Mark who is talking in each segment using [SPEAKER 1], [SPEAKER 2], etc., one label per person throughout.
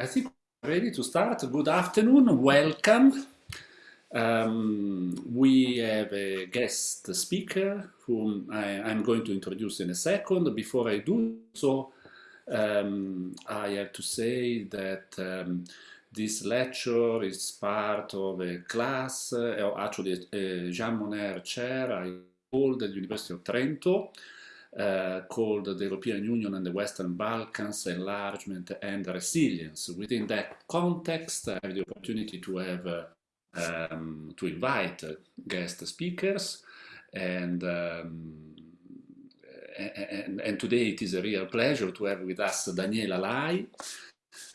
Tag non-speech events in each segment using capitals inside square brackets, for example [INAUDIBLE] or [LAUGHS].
[SPEAKER 1] I think we're ready to start. Good afternoon, welcome. Um, we have a guest speaker whom I, am going to introduce in a second. Before I do so, um, I have to say that um, this lecture is part of a class, uh, actually a Jean Monnet chair I hold at the University of Trento, uh, called the European Union and the Western Balkans, Enlargement and Resilience. Within that context, I have the opportunity to have uh, um, to invite guest speakers and, um, and, and today it is a real pleasure to have with us Daniela Lai,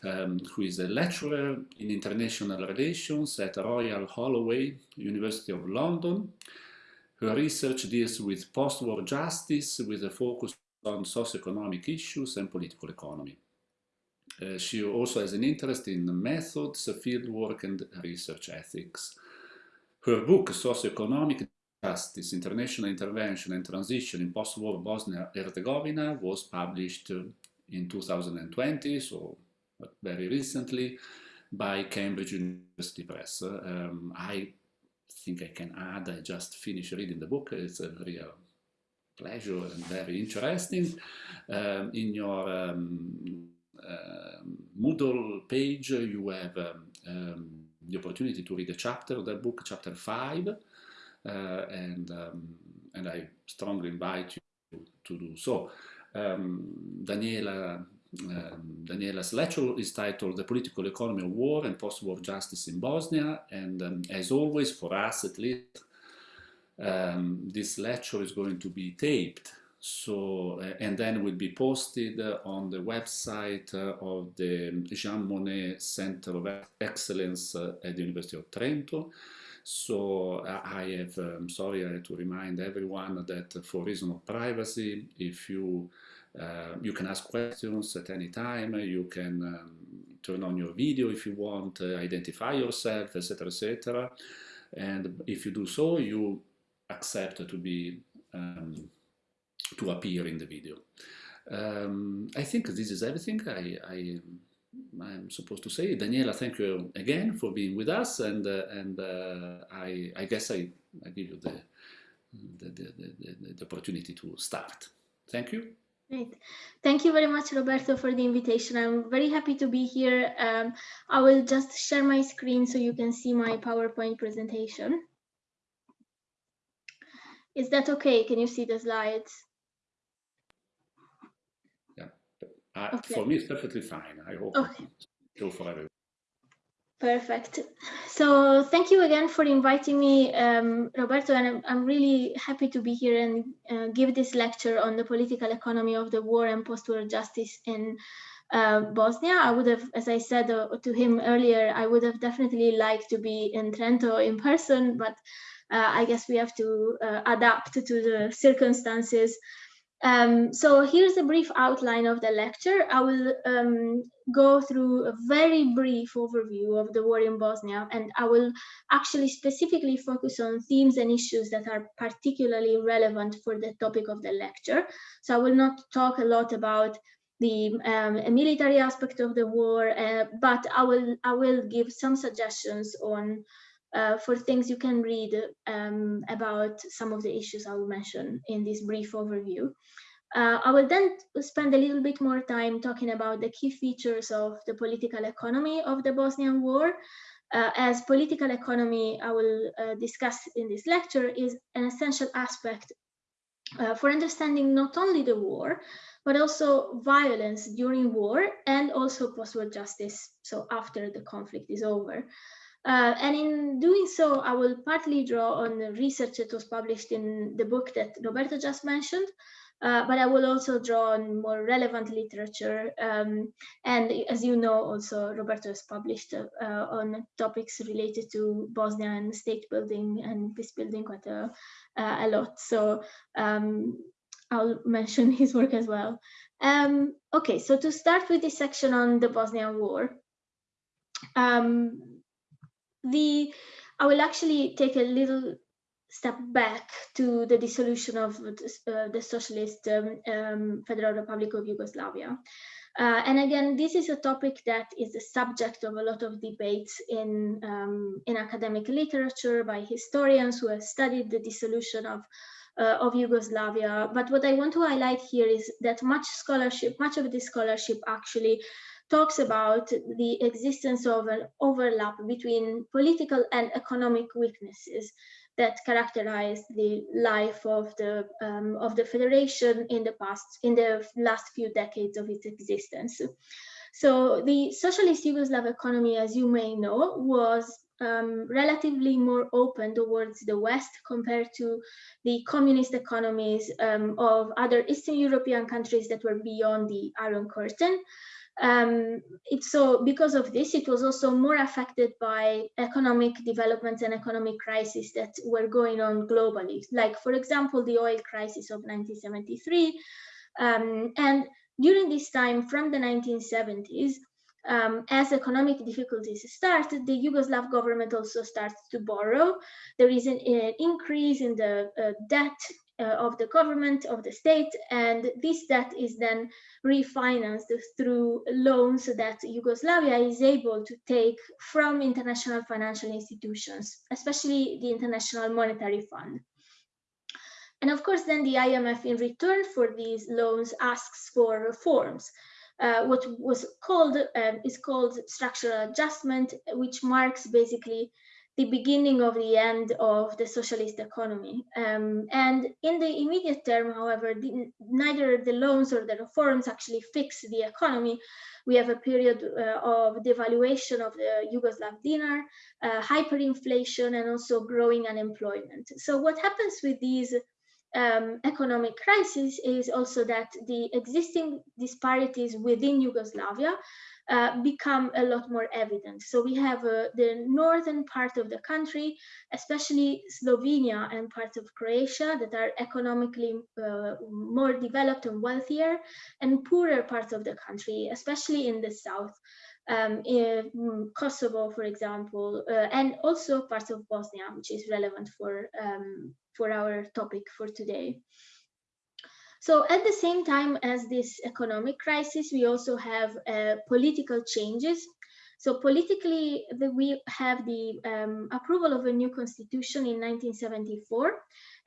[SPEAKER 1] um, who is a lecturer in international relations at Royal Holloway, University of London, her research deals with post-war justice with a focus on socioeconomic issues and political economy. Uh, she also has an interest in methods, fieldwork and research ethics. Her book, Socioeconomic Justice, International Intervention and Transition in Post-War Bosnia-Herzegovina was published in 2020, so very recently, by Cambridge University Press. Um, I think I can add, I just finished reading the book, it's a real pleasure and very interesting. Um, in your um, uh, Moodle page, you have um, um, the opportunity to read a chapter of that book, chapter 5, uh, and, um, and I strongly invite you to do so. Daniela um, Daniela's lecture is titled The Political Economy of War and Post-War Justice in Bosnia and um, as always for us at least um, this lecture is going to be taped. So uh, and then will be posted on the website uh, of the Jean Monnet Center of Excellence uh, at the University of Trento. So uh, I have, um, sorry, I have to remind everyone that for reason of privacy, if you uh, you can ask questions at any time. You can um, turn on your video if you want, uh, identify yourself, etc., etc. And if you do so, you accept to be um, to appear in the video. Um, I think this is everything I, I I'm supposed to say. Daniela, thank you again for being with us, and uh, and uh, I, I guess I, I give you the the, the, the, the opportunity to start. Thank you.
[SPEAKER 2] Great. Thank you very much, Roberto, for the invitation. I'm very happy to be here. Um, I will just share my screen so you can see my PowerPoint presentation. Is that okay? Can you see the slides?
[SPEAKER 1] Yeah, uh, okay. for me it's perfectly fine. I hope okay. for everyone.
[SPEAKER 2] Perfect. So thank you again for inviting me, um, Roberto, and I'm, I'm, really happy to be here and uh, give this lecture on the political economy of the war and post-war justice in uh, Bosnia. I would have, as I said uh, to him earlier, I would have definitely liked to be in Trento in person, but uh, I guess we have to uh, adapt to the circumstances. Um, so here's a brief outline of the lecture. I will um, go through a very brief overview of the war in Bosnia, and I will actually specifically focus on themes and issues that are particularly relevant for the topic of the lecture. So I will not talk a lot about the um, military aspect of the war, uh, but I will I will give some suggestions on uh, for things you can read um, about some of the issues I will mention in this brief overview. Uh, I will then spend a little bit more time talking about the key features of the political economy of the Bosnian War. Uh, as political economy, I will uh, discuss in this lecture, is an essential aspect uh, for understanding not only the war, but also violence during war and also post-war justice, so after the conflict is over. Uh, and in doing so, I will partly draw on the research that was published in the book that Roberto just mentioned, uh, but I will also draw on more relevant literature. Um, and as you know, also Roberto has published uh, on topics related to Bosnia and state building and peace building quite a, uh, a lot. So um, I'll [LAUGHS] mention his work as well. Um, okay, so to start with this section on the Bosnian War, um, the I will actually take a little step back to the dissolution of uh, the socialist um, um, Federal Republic of Yugoslavia. Uh, and again, this is a topic that is the subject of a lot of debates in, um, in academic literature by historians who have studied the dissolution of, uh, of Yugoslavia. But what I want to highlight here is that much scholarship, much of this scholarship actually talks about the existence of an overlap between political and economic weaknesses that characterized the life of the um, of the federation in the past in the last few decades of its existence. So the socialist Yugoslav economy, as you may know, was um, relatively more open towards the West compared to the communist economies um, of other Eastern European countries that were beyond the Iron Curtain. Um, it's so because of this, it was also more affected by economic developments and economic crises that were going on globally. Like, for example, the oil crisis of 1973. Um, and during this time, from the 1970s, um, as economic difficulties started, the Yugoslav government also starts to borrow. There is an, an increase in the uh, debt uh, of the government, of the state, and this debt is then refinanced through loans that Yugoslavia is able to take from international financial institutions, especially the International Monetary Fund. And of course, then the IMF in return for these loans asks for reforms. Uh, what was called um, is called structural adjustment, which marks basically the beginning of the end of the socialist economy. Um, and in the immediate term, however, the, neither the loans or the reforms actually fix the economy. We have a period uh, of devaluation of the Yugoslav dinar, uh, hyperinflation, and also growing unemployment. So what happens with these um, economic crises is also that the existing disparities within Yugoslavia uh, become a lot more evident. So we have uh, the northern part of the country, especially Slovenia and parts of Croatia that are economically uh, more developed and wealthier, and poorer parts of the country, especially in the south. Um, in Kosovo, for example, uh, and also parts of Bosnia, which is relevant for, um, for our topic for today. So at the same time as this economic crisis, we also have uh, political changes. So politically, the, we have the um, approval of a new constitution in 1974.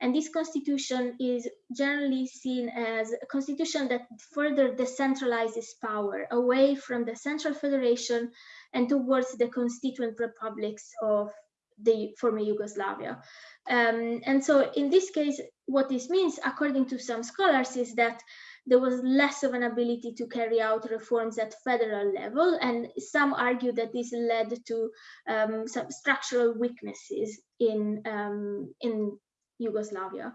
[SPEAKER 2] And this constitution is generally seen as a constitution that further decentralizes power away from the central federation and towards the constituent republics of the former Yugoslavia. Um, and so in this case, what this means, according to some scholars, is that there was less of an ability to carry out reforms at federal level, and some argue that this led to um, some structural weaknesses in, um, in Yugoslavia.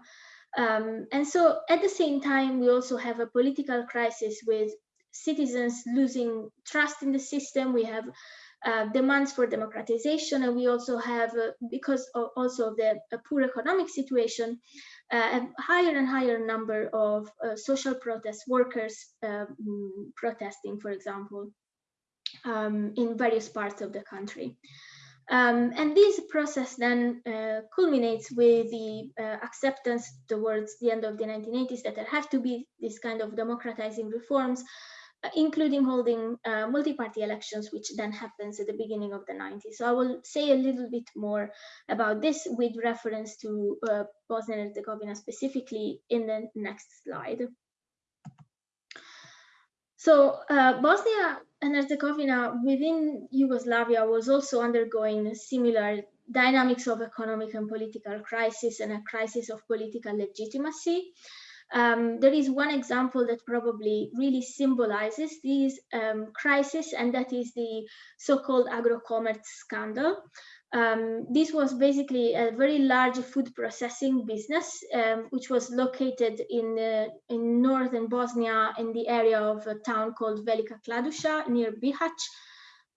[SPEAKER 2] Um, and so at the same time, we also have a political crisis with citizens losing trust in the system. We have uh, demands for democratization. And we also have, uh, because of also of the poor economic situation, uh, a higher and higher number of uh, social protest workers um, protesting, for example, um, in various parts of the country. Um, and this process then uh, culminates with the uh, acceptance towards the end of the 1980s that there have to be this kind of democratizing reforms including holding uh, multi-party elections, which then happens at the beginning of the 90s. So I will say a little bit more about this with reference to uh, Bosnia and Herzegovina specifically in the next slide. So uh, Bosnia and Herzegovina within Yugoslavia was also undergoing similar dynamics of economic and political crisis and a crisis of political legitimacy. Um, there is one example that probably really symbolizes this um, crisis, and that is the so-called Agrokomerc scandal. Um, this was basically a very large food processing business, um, which was located in, uh, in northern Bosnia in the area of a town called Velika Kladuša near Bihać.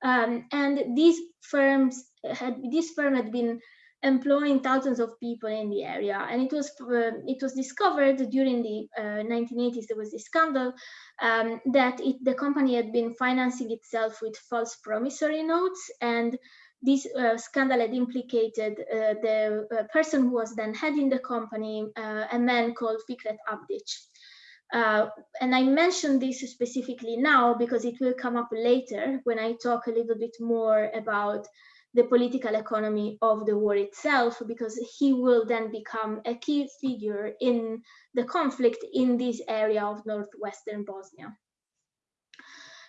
[SPEAKER 2] Um, and these firms had, this firm had been employing thousands of people in the area. And it was uh, it was discovered during the uh, 1980s. There was this scandal um, that it, the company had been financing itself with false promissory notes, and this uh, scandal had implicated uh, the uh, person who was then heading the company, uh, a man called Fikret Abdic. And I mention this specifically now because it will come up later when I talk a little bit more about the political economy of the war itself, because he will then become a key figure in the conflict in this area of northwestern Bosnia.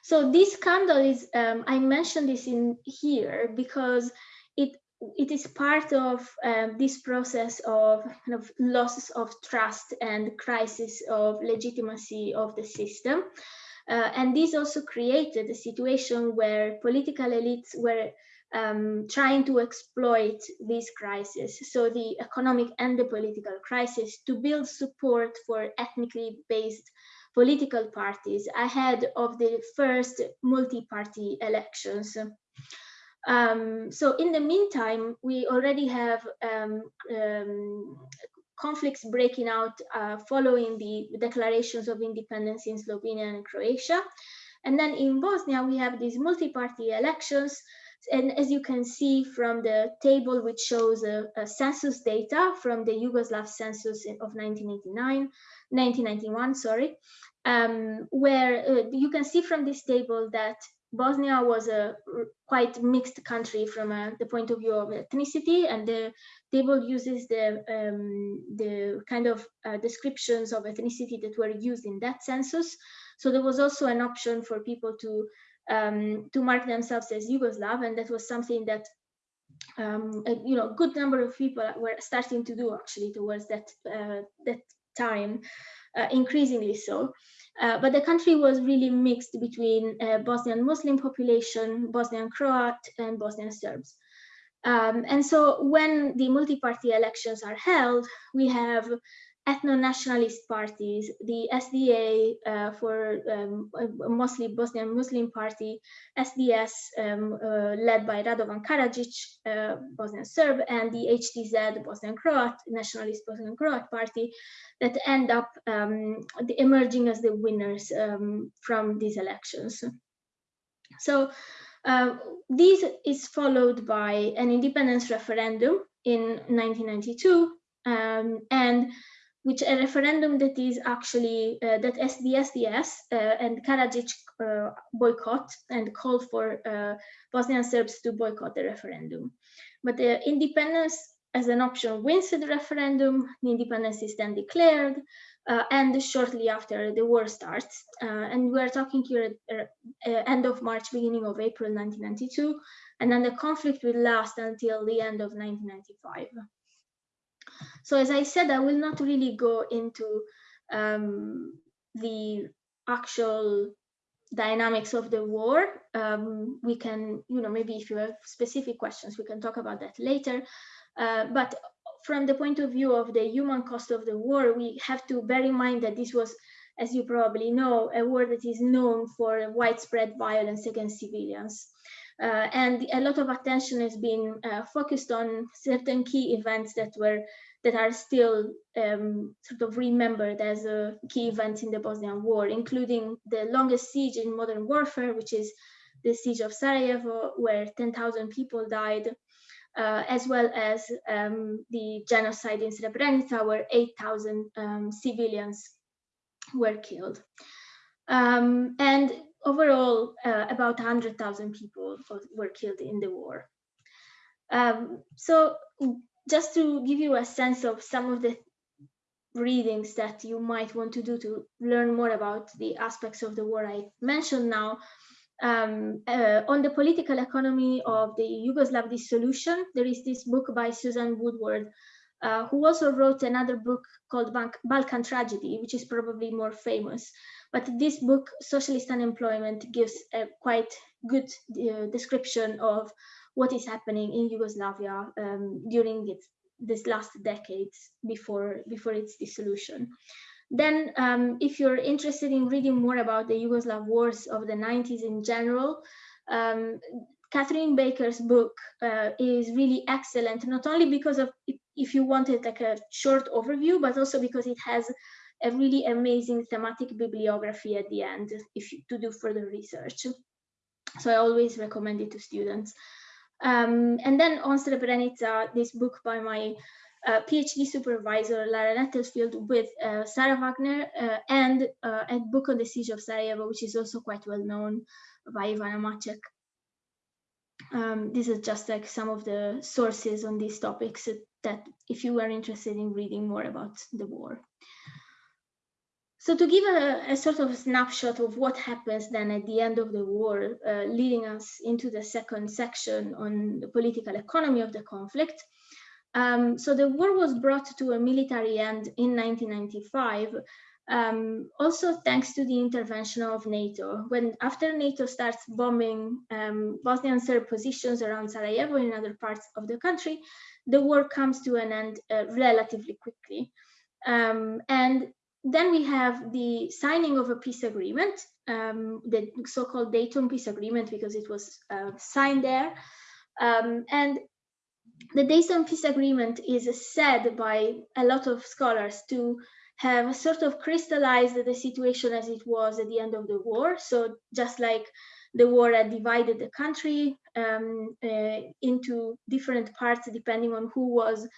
[SPEAKER 2] So this scandal is, um, I mentioned this in here because it it is part of um, this process of kind of loss of trust and crisis of legitimacy of the system. Uh, and this also created a situation where political elites were um, trying to exploit this crisis, so the economic and the political crisis, to build support for ethnically based political parties ahead of the first multi-party elections. Um, so in the meantime, we already have um, um, conflicts breaking out uh, following the declarations of independence in Slovenia and Croatia. And then in Bosnia, we have these multi-party elections. And as you can see from the table, which shows a, census data from the Yugoslav census of 1989, 1991, sorry, um, where uh, you can see from this table that Bosnia was a quite mixed country from uh, the point of view of ethnicity, and the table uses the um, the kind of uh, descriptions of ethnicity that were used in that census. So there was also an option for people to um, to mark themselves as Yugoslav, and that was something that um, a, you know a good number of people were starting to do actually towards that uh, that time, uh, increasingly so. Uh, but the country was really mixed between uh, Bosnian Muslim population, Bosnian Croat, and Bosnian Serbs. Um, and so when the multi-party elections are held, we have ethno-nationalist parties, the SDA uh, for um, mostly Bosnian Muslim party, SDS um, uh, led by Radovan Karadzic, uh, Bosnian Serb, and the HDZ, Bosnian Croat, nationalist Bosnian Croat party, that end up um, emerging as the winners um, from these elections. So uh, this is followed by an independence referendum in 1992, um, and which a referendum that is actually uh, that SDSDS uh, and Karadzic uh, boycott and call for uh, Bosnian Serbs to boycott the referendum. But the independence as an option wins the referendum, the independence is then declared, uh, and shortly after the war starts. Uh, and we're talking here at end of March, beginning of April 1992, and then the conflict will last until the end of 1995. So as I said, I will not really go into um, the actual dynamics of the war. Um, we can, you know, maybe if you have specific questions, we can talk about that later. Uh, but from the point of view of the human cost of the war, we have to bear in mind that this was, as you probably know, a war that is known for widespread violence against civilians. Uh, and a lot of attention has been uh, focused on certain key events that were that are still um, sort of remembered as a key event in the Bosnian War, including the longest siege in modern warfare, which is the siege of Sarajevo, where 10,000 people died, uh, as well as um, the genocide in Srebrenica, where 8,000 um, civilians were killed. Um, and overall, uh, about 100,000 people were killed in the war. Um, so just to give you a sense of some of the readings that you might want to do to learn more about the aspects of the war I mentioned now. Um, uh, on the political economy of the Yugoslav dissolution, there is this book by Susan Woodward, uh, who also wrote another book called Balkan Tragedy, which is probably more famous. But this book, Socialist Unemployment, gives a quite good uh, description of what is happening in Yugoslavia um, during its this last decades before before its dissolution. Then, um, if you're interested in reading more about the Yugoslav wars of the 90s in general, um, Catherine Baker's book uh, is really excellent, not only because of if you wanted like a short overview, but also because it has a really amazing thematic bibliography at the end if you, to do further research. So I always recommend it to students. Um, and then on Srebrenica, this book by my uh, PhD supervisor Lara Nettelfield with uh, Sarah Wagner uh, and uh, a book on the siege of Sarajevo, which is also quite well known by Ivana Macek. Um, this is just like some of the sources on these topics that if you are interested in reading more about the war. So to give a, a, sort of snapshot of what happens then at the end of the war, uh, leading us into the second section on the political economy of the conflict. Um, so the war was brought to a military end in 1995, um, also thanks to the intervention of NATO. When after NATO starts bombing um, Bosnian Serb positions around Sarajevo and other parts of the country, the war comes to an end uh, relatively quickly. Um, and then we have the signing of a peace agreement, um, the so-called Dayton Peace Agreement, because it was uh, signed there. Um, and the Dayton Peace Agreement is said by a lot of scholars to have sort of crystallized the situation as it was at the end of the war. So just like the war had divided the country um, uh, into different parts depending on who was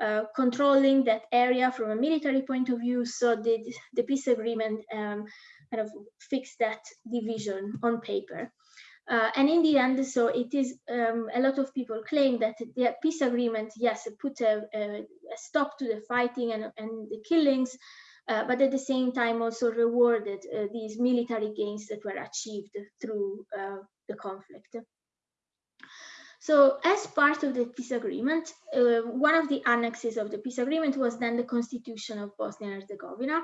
[SPEAKER 2] uh, controlling that area from a military point of view. So the, the peace agreement um, kind of fixed that division on paper. Uh, and in the end, so it is um, a lot of people claim that the peace agreement, yes, put a, a, stop to the fighting and, and the killings, uh, but at the same time also rewarded uh, these military gains that were achieved through uh, the conflict. So as part of the peace agreement, uh, one of the annexes of the peace agreement was then the constitution of Bosnia and Herzegovina.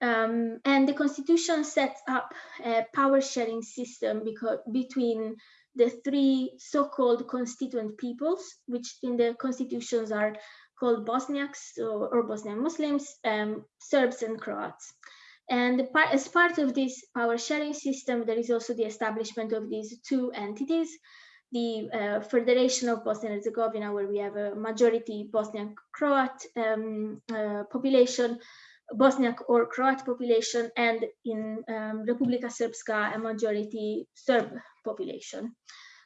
[SPEAKER 2] Um, and the constitution sets up a power sharing system because, between the three so-called constituent peoples, which in the constitutions are called Bosniaks or, or Bosnian Muslims, um, Serbs and Croats. And as part of this power sharing system, there is also the establishment of these two entities, the uh, Federation of Bosnia and Herzegovina, where we have a majority Bosnian Croat um, uh, population, Bosniak or Croat population, and in um, Republika Srpska, a majority Serb population.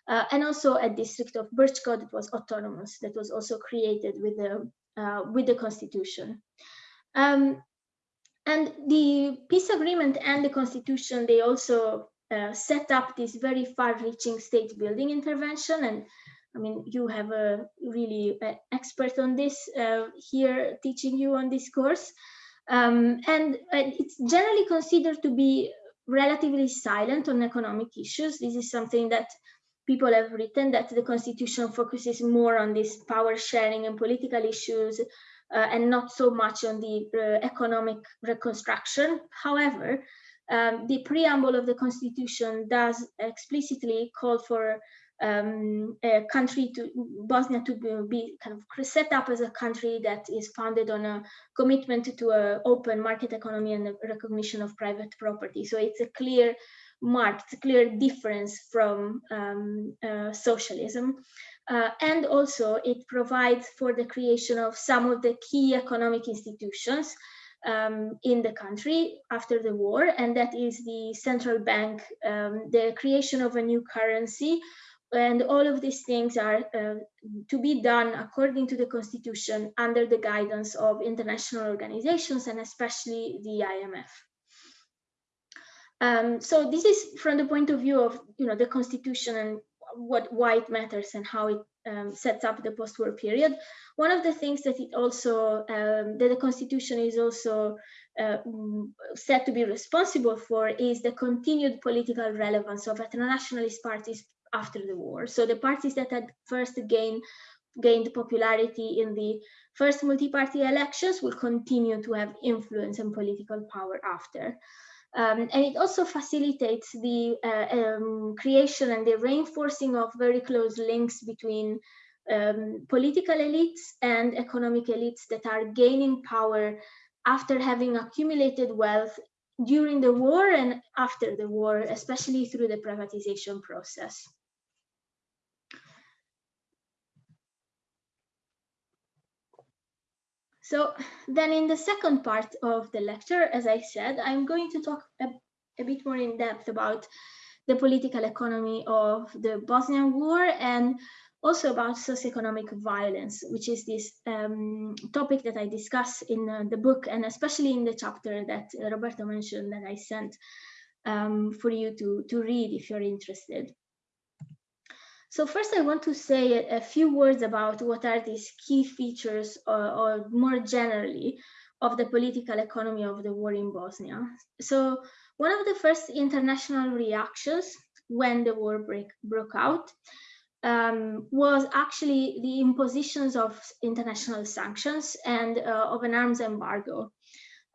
[SPEAKER 2] Uh, and also a district of Brčko that was autonomous, that was also created with the, uh, with the constitution. Um, and the peace agreement and the constitution, they also uh, set up this very far-reaching state building intervention. And I mean, you have a really uh, expert on this uh, here teaching you on this course. Um, and it's generally considered to be relatively silent on economic issues. This is something that people have written that the constitution focuses more on this power sharing and political issues uh, and not so much on the uh, economic reconstruction. However, um, the preamble of the constitution does explicitly call for um, a country to Bosnia to be, be, kind of set up as a country that is founded on a commitment to an open market economy and recognition of private property. So it's a clear marked, clear difference from um, uh, socialism. Uh, and also it provides for the creation of some of the key economic institutions um, in the country after the war, and that is the central bank, um, the creation of a new currency, and all of these things are uh, to be done according to the constitution under the guidance of international organizations and especially the IMF. Um, so this is from the point of view of you know the constitution and what why it matters and how it um, sets up the post-war period. One of the things that it also um, that the constitution is also uh, said to be responsible for is the continued political relevance of ethno-nationalist parties after the war. So the parties that had first gained gained popularity in the first multi-party elections will continue to have influence and political power after. Um, and it also facilitates the uh, um, creation and the reinforcing of very close links between um, political elites and economic elites that are gaining power after having accumulated wealth during the war and after the war, especially through the privatization process. So then in the second part of the lecture, as I said, I'm going to talk a, a bit more in depth about the political economy of the Bosnian War and also about socioeconomic violence, which is this um, topic that I discuss in uh, the book and especially in the chapter that Roberto mentioned that I sent um, for you to, to read if you're interested. So first I want to say a, few words about what are these key features or, or more generally of the political economy of the war in Bosnia. So one of the first international reactions when the war break, broke out um, was actually the impositions of international sanctions and uh, of an arms embargo.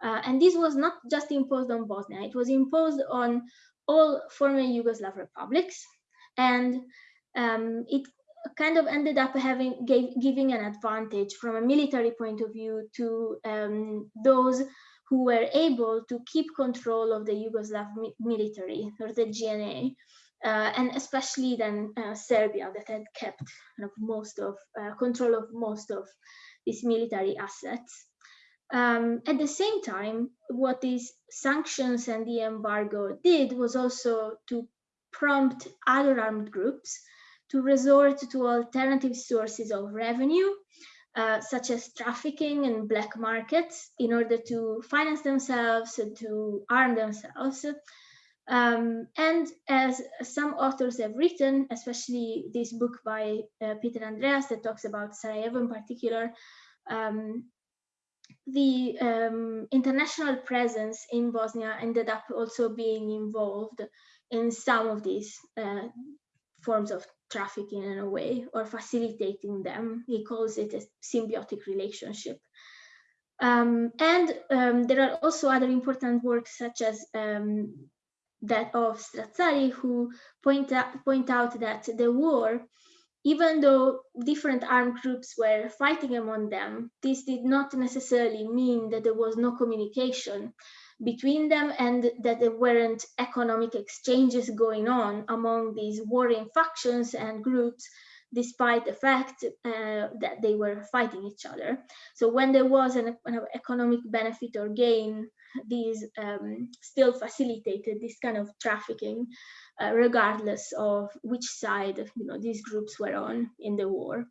[SPEAKER 2] Uh, and this was not just imposed on Bosnia, it was imposed on all former Yugoslav republics. And um, it kind of ended up having gave, giving an advantage from a military point of view to um, those who were able to keep control of the Yugoslav mi military or the JNA uh, and especially then uh, Serbia that had kept kind of most of uh, control of most of these military assets. Um, at the same time, what these sanctions and the embargo did was also to prompt other armed groups to resort to alternative sources of revenue, uh, such as trafficking and black markets, in order to finance themselves and to arm themselves, um, and as some authors have written, especially this book by uh, Peter Andreas that talks about Sarajevo in particular, um, the um, international presence in Bosnia ended up also being involved in some of these uh, forms of trafficking in a way or facilitating them. He calls it a symbiotic relationship. Um, and um, there are also other important works such as um, that of Strazzari, who point out, point out that the war, even though different armed groups were fighting among them, this did not necessarily mean that there was no communication between them and that there weren't economic exchanges going on among these warring factions and groups despite the fact uh, that they were fighting each other. So when there was an, an economic benefit or gain these um, still facilitated this kind of trafficking, uh, regardless of which side you know these groups were on in the war.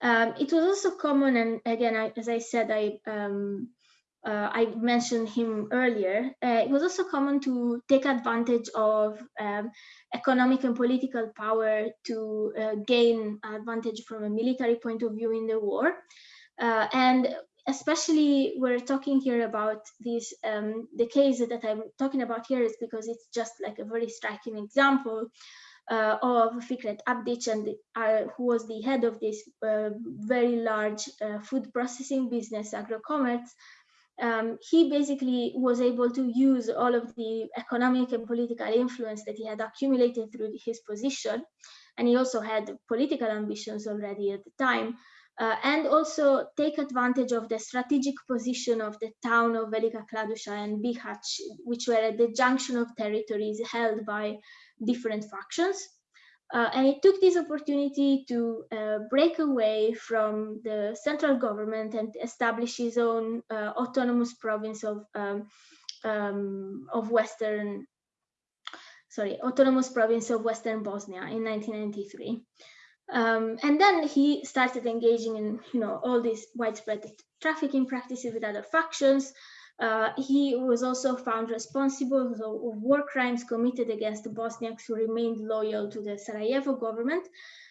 [SPEAKER 2] Um, it was also common, and again, I, as I said, I um, uh, I mentioned him earlier. Uh, it was also common to take advantage of um, economic and political power to uh, gain advantage from a military point of view in the war. Uh, and especially we're talking here about this um, the case that i'm talking about here is because it's just like a very striking example uh, of Fikret Abdic and uh, who was the head of this uh, very large uh, food processing business Agrokomerc um, he basically was able to use all of the economic and political influence that he had accumulated through his position and he also had political ambitions already at the time uh, and also take advantage of the strategic position of the town of Velika Kladuša and Bihać, which were at the junction of territories held by different factions. Uh, and he took this opportunity to uh, break away from the central government and establish his own uh, autonomous province of um, um, of Western, sorry, autonomous province of Western Bosnia in 1993. Um, and then he started engaging in, you know, all these widespread trafficking practices with other factions. Uh, he was also found responsible of war crimes committed against the Bosniaks who remained loyal to the Sarajevo government.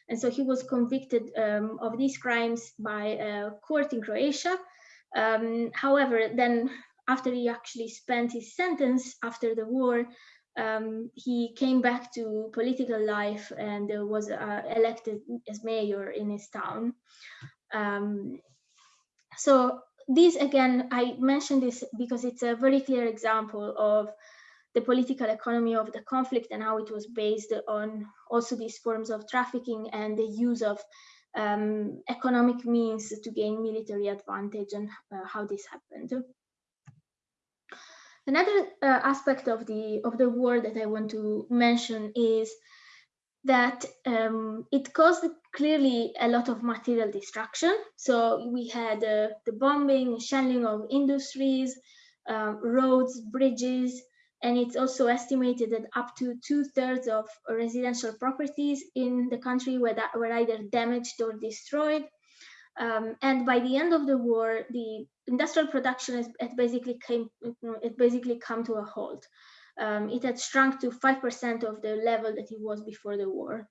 [SPEAKER 2] And so he was convicted um, of these crimes by a court in Croatia. Um, however, then after he actually spent his sentence after the war, um, he came back to political life and was uh, elected as mayor in his town. Um, so this again, I mentioned this because it's a very clear example of the political economy of the conflict and how it was based on also these forms of trafficking and the use of um, economic means to gain military advantage and uh, how this happened. Another uh, aspect of the of the war that I want to mention is that um, it caused clearly a lot of material destruction. So we had uh, the bombing, shelling of industries, um, roads, bridges, And it's also estimated that up to two thirds of residential properties in the country were, that, were either damaged or destroyed. Um, and by the end of the war, the industrial production has, it basically came, it basically come to a halt. Um, it had shrunk to 5% of the level that it was before the war.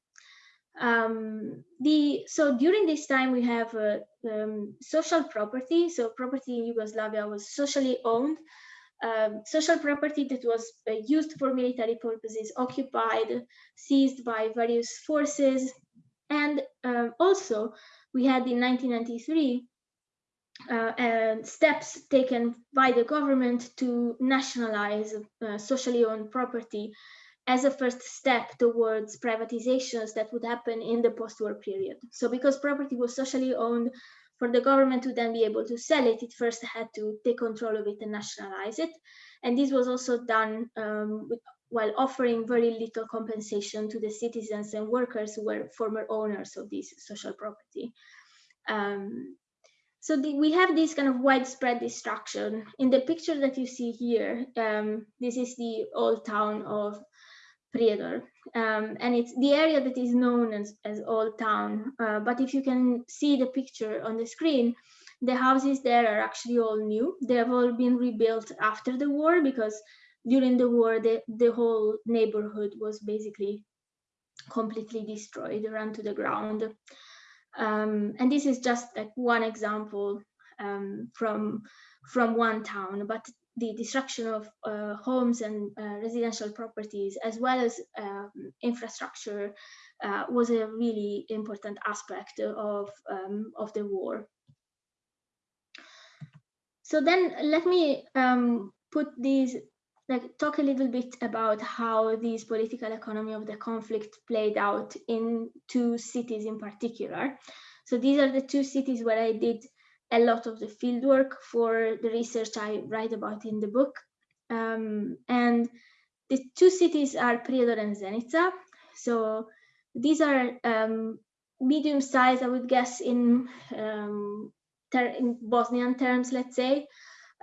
[SPEAKER 2] Um, the so during this time we have uh, um, social property. So property in Yugoslavia was socially owned, um, social property that was uh, used for military purposes, occupied, seized by various forces, and um, also we had in 1993 uh, steps taken by the government to nationalize uh, socially owned property as a first step towards privatizations that would happen in the post-war period. So because property was socially owned, for the government to then be able to sell it, it first had to take control of it and nationalize it. And this was also done um, with, while offering very little compensation to the citizens and workers who were former owners of this social property. Um, so the, we have this kind of widespread destruction. In the picture that you see here, um, this is the old town of Prijedor. Um, and it's the area that is known as, as Old Town. Uh, but if you can see the picture on the screen, the houses there are actually all new. They have all been rebuilt after the war because during the war, the, the whole neighborhood was basically completely destroyed, run to the ground. Um, and this is just like one example um, from from one town, but the destruction of uh, homes and uh, residential properties, as well as um, infrastructure, uh, was a really important aspect of, um, of the war. So then let me um, put these, like talk a little bit about how this political economy of the conflict played out in two cities in particular. So these are the two cities where I did a lot of the fieldwork for the research I write about in the book. Um, and the two cities are Prijedor and Zenica. So these are um, medium size, I would guess, in, um, in Bosnian terms, let's say.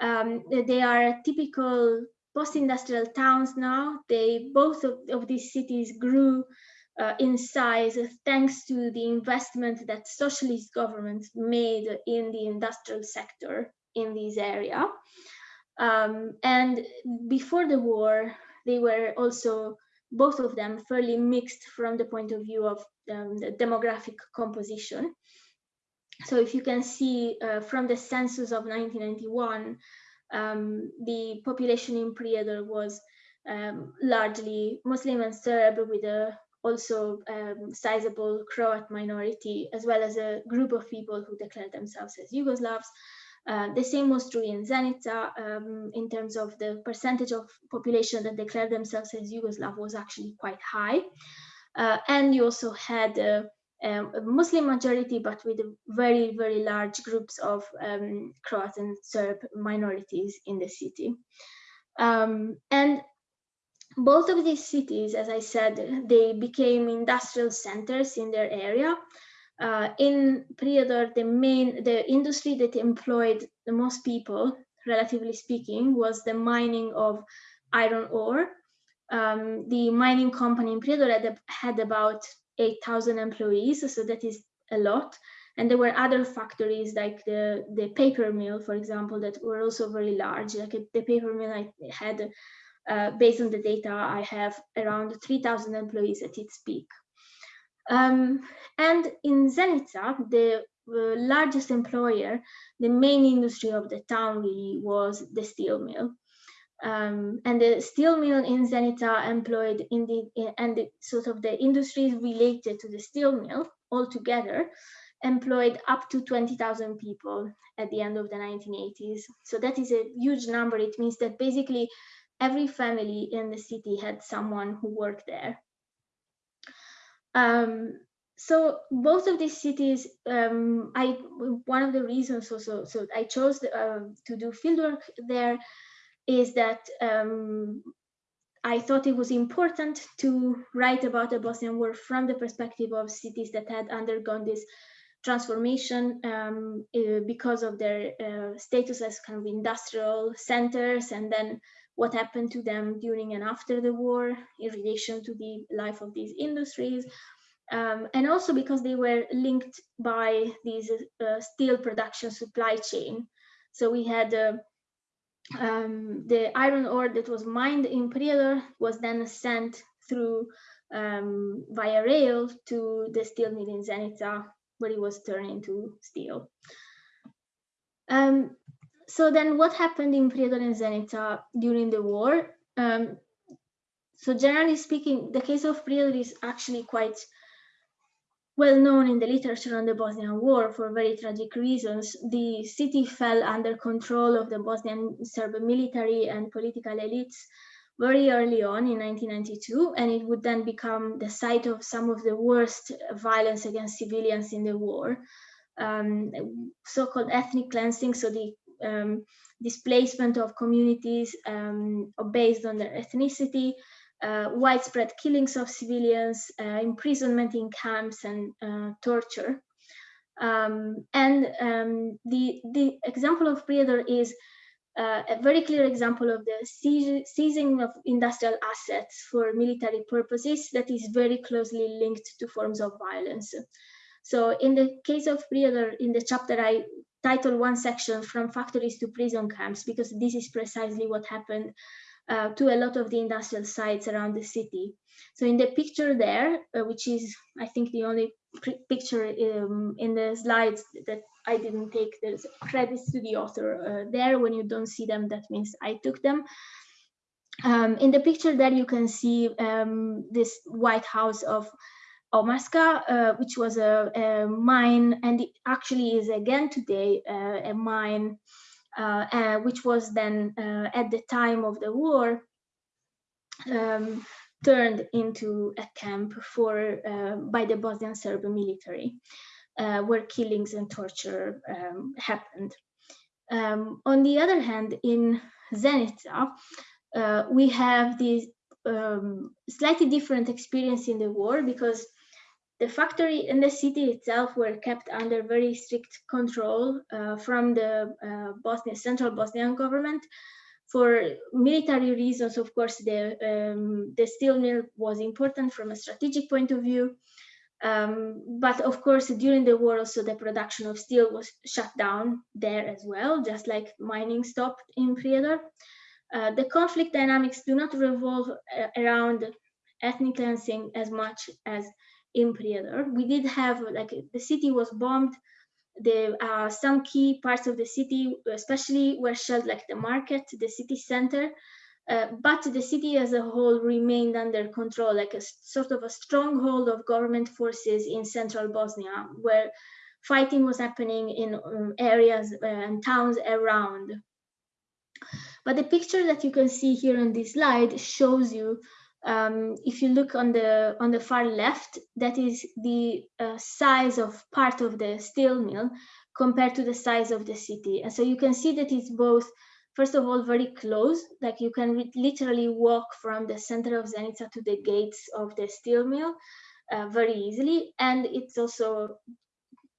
[SPEAKER 2] Um, they are typical post-industrial towns now. They both of, of these cities grew uh, in size thanks to the investment that socialist governments made in the industrial sector in this area. Um, and before the war, they were also, both of them, fairly mixed from the point of view of um, the demographic composition. So if you can see uh, from the census of 1991, um, the population in Prijedor was um, largely Muslim and Serb with a also um, sizable Croat minority, as well as a group of people who declared themselves as Yugoslavs. Uh, the same was true in Zenica um, in terms of the percentage of population that declared themselves as Yugoslav was actually quite high. Uh, and you also had a, a, Muslim majority, but with very, very large groups of um, Croat and Serb minorities in the city. Um, and both of these cities, as I said, they became industrial centers in their area. Uh, in Prijedor, the main, the industry that employed the most people, relatively speaking, was the mining of iron ore. Um, the mining company in Prijedor had, had about 8,000 employees, so that is a lot. And there were other factories like the, the paper mill, for example, that were also very large. Like the paper mill I had uh, based on the data I have around 3,000 employees at its peak. Um, and in Zenica, the uh, largest employer, the main industry of the town really was the steel mill. Um, and the steel mill in Zenica employed in the in, and the, sort of the industries related to the steel mill altogether employed up to 20,000 people at the end of the 1980s. So that is a huge number. It means that basically every family in the city had someone who worked there. Um, so both of these cities, um, I one of the reasons also so I chose the, uh, to do fieldwork there is that um, I thought it was important to write about the Bosnian War from the perspective of cities that had undergone this transformation um, uh, because of their uh, status as kind of industrial centers and then what happened to them during and after the war in relation to the life of these industries. Um, and also because they were linked by these uh, steel production supply chain. So we had uh, um, the iron ore that was mined in Prijedor was then sent through um, via rail to the steel mill in Zenica, where it was turned into steel. Um, so then what happened in Prijedor and Zenica during the war? Um, so generally speaking, the case of Prijedor is actually quite well known in the literature on the Bosnian War for very tragic reasons. The city fell under control of the Bosnian Serb military and political elites very early on in 1992, and it would then become the site of some of the worst violence against civilians in the war. Um, so-called ethnic cleansing, so the um, displacement of communities um, based on their ethnicity, uh, widespread killings of civilians, uh, imprisonment in camps, and uh, torture. Um, and um, the, the example of Prijedor is uh, a very clear example of the seizing of industrial assets for military purposes that is very closely linked to forms of violence. So in the case of Prijedor, in the chapter I title one section from factories to prison camps, because this is precisely what happened uh, to a lot of the industrial sites around the city. So in the picture there, uh, which is, I think, the only picture um, in the slides that I didn't take, there's credits to the author uh, there. When you don't see them, that means I took them. Um, in the picture there, you can see um, this White House of Omarska, uh, which was a, a, mine, and it actually is again today uh, a mine, uh, uh which was then uh, at the time of the war um, turned into a camp for uh, by the Bosnian Serb military, where killings and torture um, happened. Um, on the other hand, in Zenica, we have this um, slightly different experience in the war because the factory and the city itself were kept under very strict control uh, from the uh, Bosnian, central Bosnian government. For military reasons, of course, the, um, the steel mill was important from a strategic point of view. Um, but of course, during the war, also the production of steel was shut down there as well, just like mining stopped in Prijedor. Uh, the conflict dynamics do not revolve uh, around ethnic cleansing as much as in Prijedor. We did have like the city was bombed. The uh, some key parts of the city, especially were shelled, like the market, the city center. Uh, but the city as a whole remained under control, like a sort of a stronghold of government forces in central Bosnia, where fighting was happening in um, areas uh, and towns around. But the picture that you can see here on this slide shows you um, if you look on the on the far left, that is the uh, size of part of the steel mill compared to the size of the city. And so you can see that it's both, first of all, very close, like you can literally walk from the center of Zenica to the gates of the steel mill uh, very easily. And it's also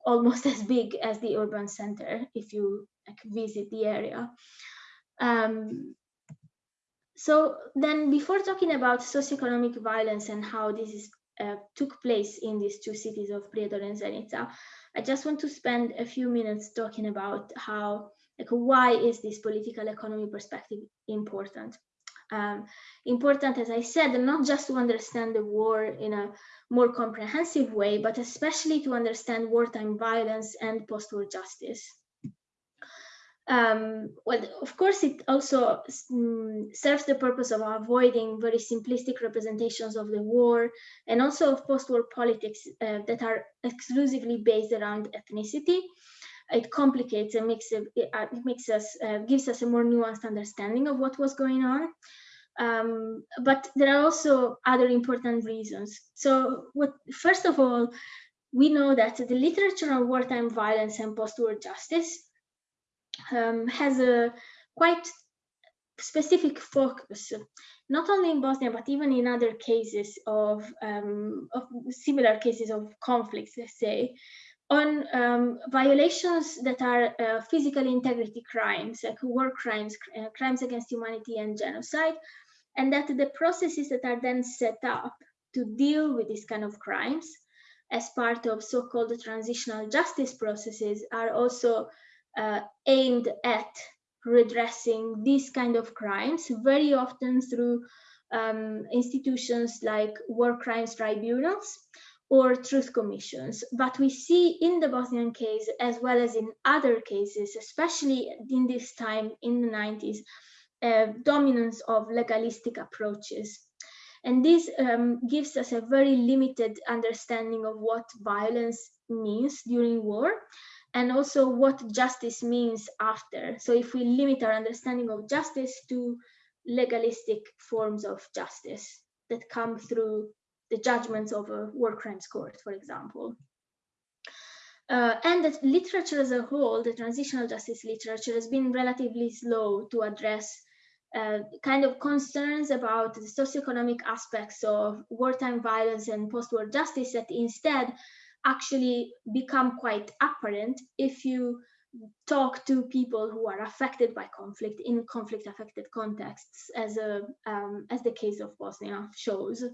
[SPEAKER 2] almost [LAUGHS] as big as the urban center if you like, visit the area. Um, so then before talking about socioeconomic violence and how this is, uh, took place in these two cities of Prijedor and Zenica, I just want to spend a few minutes talking about how, like, why is this political economy perspective important? Um, important, as I said, not just to understand the war in a more comprehensive way, but especially to understand wartime violence and post-war justice. Um, well, of course, it also um, serves the purpose of avoiding very simplistic representations of the war and also of post-war politics uh, that are exclusively based around ethnicity. It complicates and makes it, uh, it makes us uh, gives us a more nuanced understanding of what was going on. Um, but there are also other important reasons. So, what first of all, we know that the literature on wartime violence and post-war justice um, has a quite specific focus, not only in Bosnia, but even in other cases of, um, of similar cases of conflicts, let's say, on um, violations that are uh, physical integrity crimes, like war crimes, uh, crimes against humanity and genocide, and that the processes that are then set up to deal with these kind of crimes as part of so-called transitional justice processes are also uh, aimed at redressing these kind of crimes, very often through um, institutions like war crimes tribunals or truth commissions. But we see in the Bosnian case, as well as in other cases, especially in this time in the 90s, uh, dominance of legalistic approaches. And this um, gives us a very limited understanding of what violence means during war and also what justice means after. So if we limit our understanding of justice to legalistic forms of justice that come through the judgments of a war crimes court, for example. Uh, and that literature as a whole, the transitional justice literature has been relatively slow to address uh, kind of concerns about the socioeconomic aspects of wartime violence and post-war justice that instead actually become quite apparent if you talk to people who are affected by conflict in conflict affected contexts as a um, as the case of Bosnia shows.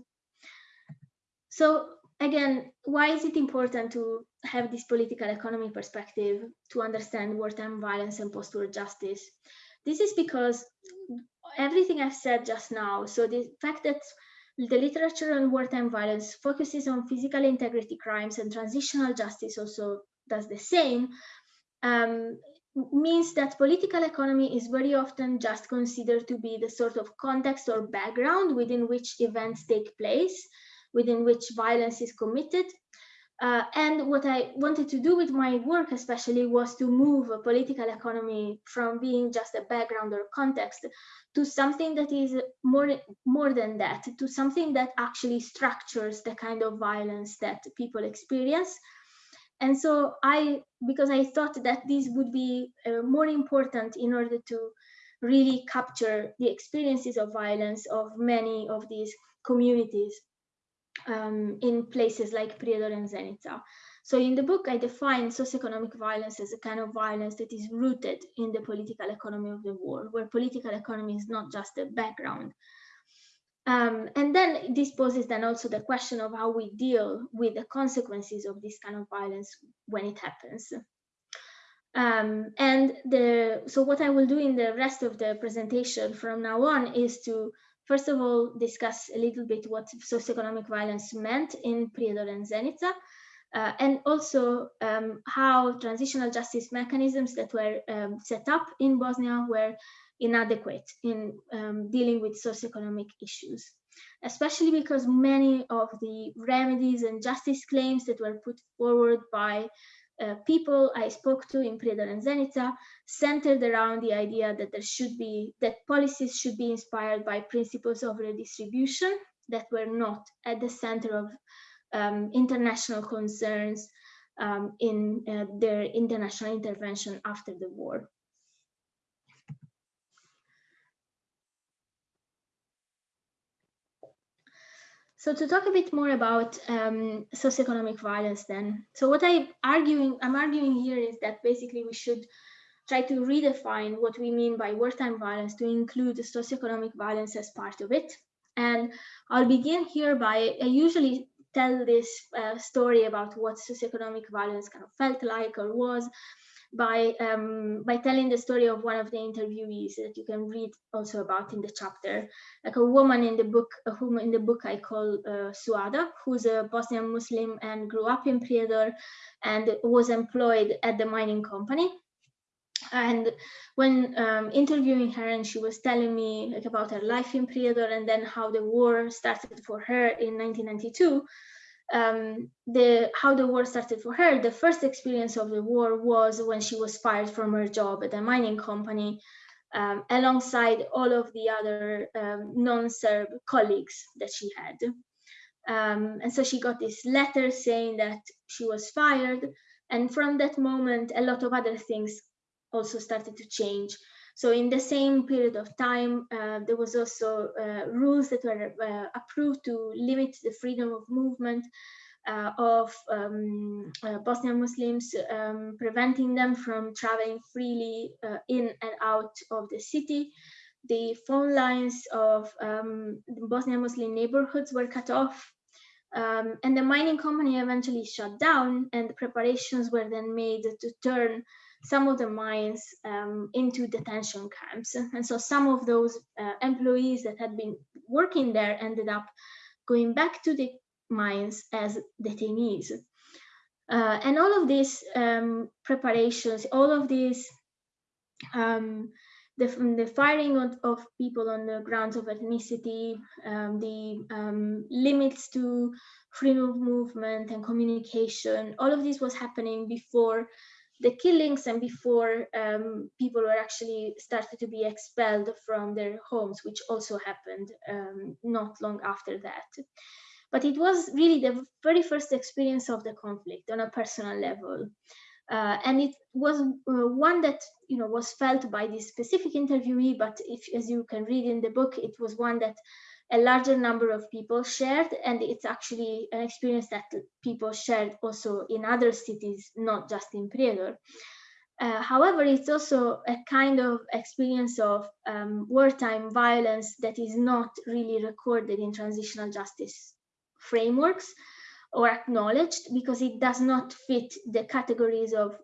[SPEAKER 2] So again, why is it important to have this political economy perspective to understand wartime violence and post-war justice? This is because everything I've said just now, so the fact that the literature on wartime violence focuses on physical integrity crimes and transitional justice also does the same, um, means that political economy is very often just considered to be the sort of context or background within which events take place, within which violence is committed. Uh, and what I wanted to do with my work especially was to move a political economy from being just a background or context to something that is more, more than that, to something that actually structures the kind of violence that people experience. And so I, because I thought that this would be uh, more important in order to really capture the experiences of violence of many of these communities um, in places like Prijedor and Zenica. So in the book, I define socioeconomic violence as a kind of violence that is rooted in the political economy of the war, where political economy is not just a background, um, and then this poses then also the question of how we deal with the consequences of this kind of violence when it happens. Um, and the so what I will do in the rest of the presentation from now on is to first of all discuss a little bit what socioeconomic violence meant in Prijedor and Zenica, uh, and also um, how transitional justice mechanisms that were um, set up in Bosnia were inadequate in um, dealing with socioeconomic issues, especially because many of the remedies and justice claims that were put forward by uh, people I spoke to in Prijedor and Zenica centered around the idea that there should be, that policies should be inspired by principles of redistribution that were not at the center of um, international concerns um, in uh, their international intervention after the war. So to talk a bit more about um, socioeconomic violence then. So what I arguing, I'm arguing here is that basically we should try to redefine what we mean by wartime violence to include socioeconomic violence as part of it. And I'll begin here by, I usually tell this uh, story about what socioeconomic violence kind of felt like or was by um, by telling the story of one of the interviewees that you can read also about in the chapter, like a woman in the book, woman in the book I call uh, Suada, who's a Bosnian Muslim and grew up in Prijedor and was employed at the mining company. And when um, interviewing her, and she was telling me like about her life in Prijedor and then how the war started for her in 1992, um, the how the war started for her, the first experience of the war was when she was fired from her job at a mining company, um, alongside all of the other um, non-Serb colleagues that she had. Um, and so she got this letter saying that she was fired. And from that moment, a lot of other things also started to change. So in the same period of time, uh, there was also uh, rules that were uh, approved to limit the freedom of movement uh, of um, uh, Bosnian Muslims, um, preventing them from traveling freely uh, in and out of the city. The phone lines of um, Bosnian Muslim neighborhoods were cut off. Um, and the mining company eventually shut down and the preparations were then made to turn some of the mines um, into detention camps. And so some of those uh, employees that had been working there ended up going back to the mines as detainees. Uh, and all of these um, preparations, all of these, um, the, the, firing of, of, people on the grounds of ethnicity, um, the um, limits to freedom of movement and communication, all of this was happening before the killings and before um, people were actually started to be expelled from their homes, which also happened um, not long after that. But it was really the very first experience of the conflict on a personal level. Uh, and it was uh, one that you know was felt by this specific interviewee, but if, as you can read in the book, it was one that a larger number of people shared and it's actually an experience that people shared also in other cities not just in Prijedor. Uh, however, it's also a kind of experience of um, wartime violence that is not really recorded in transitional justice frameworks or acknowledged because it does not fit the categories of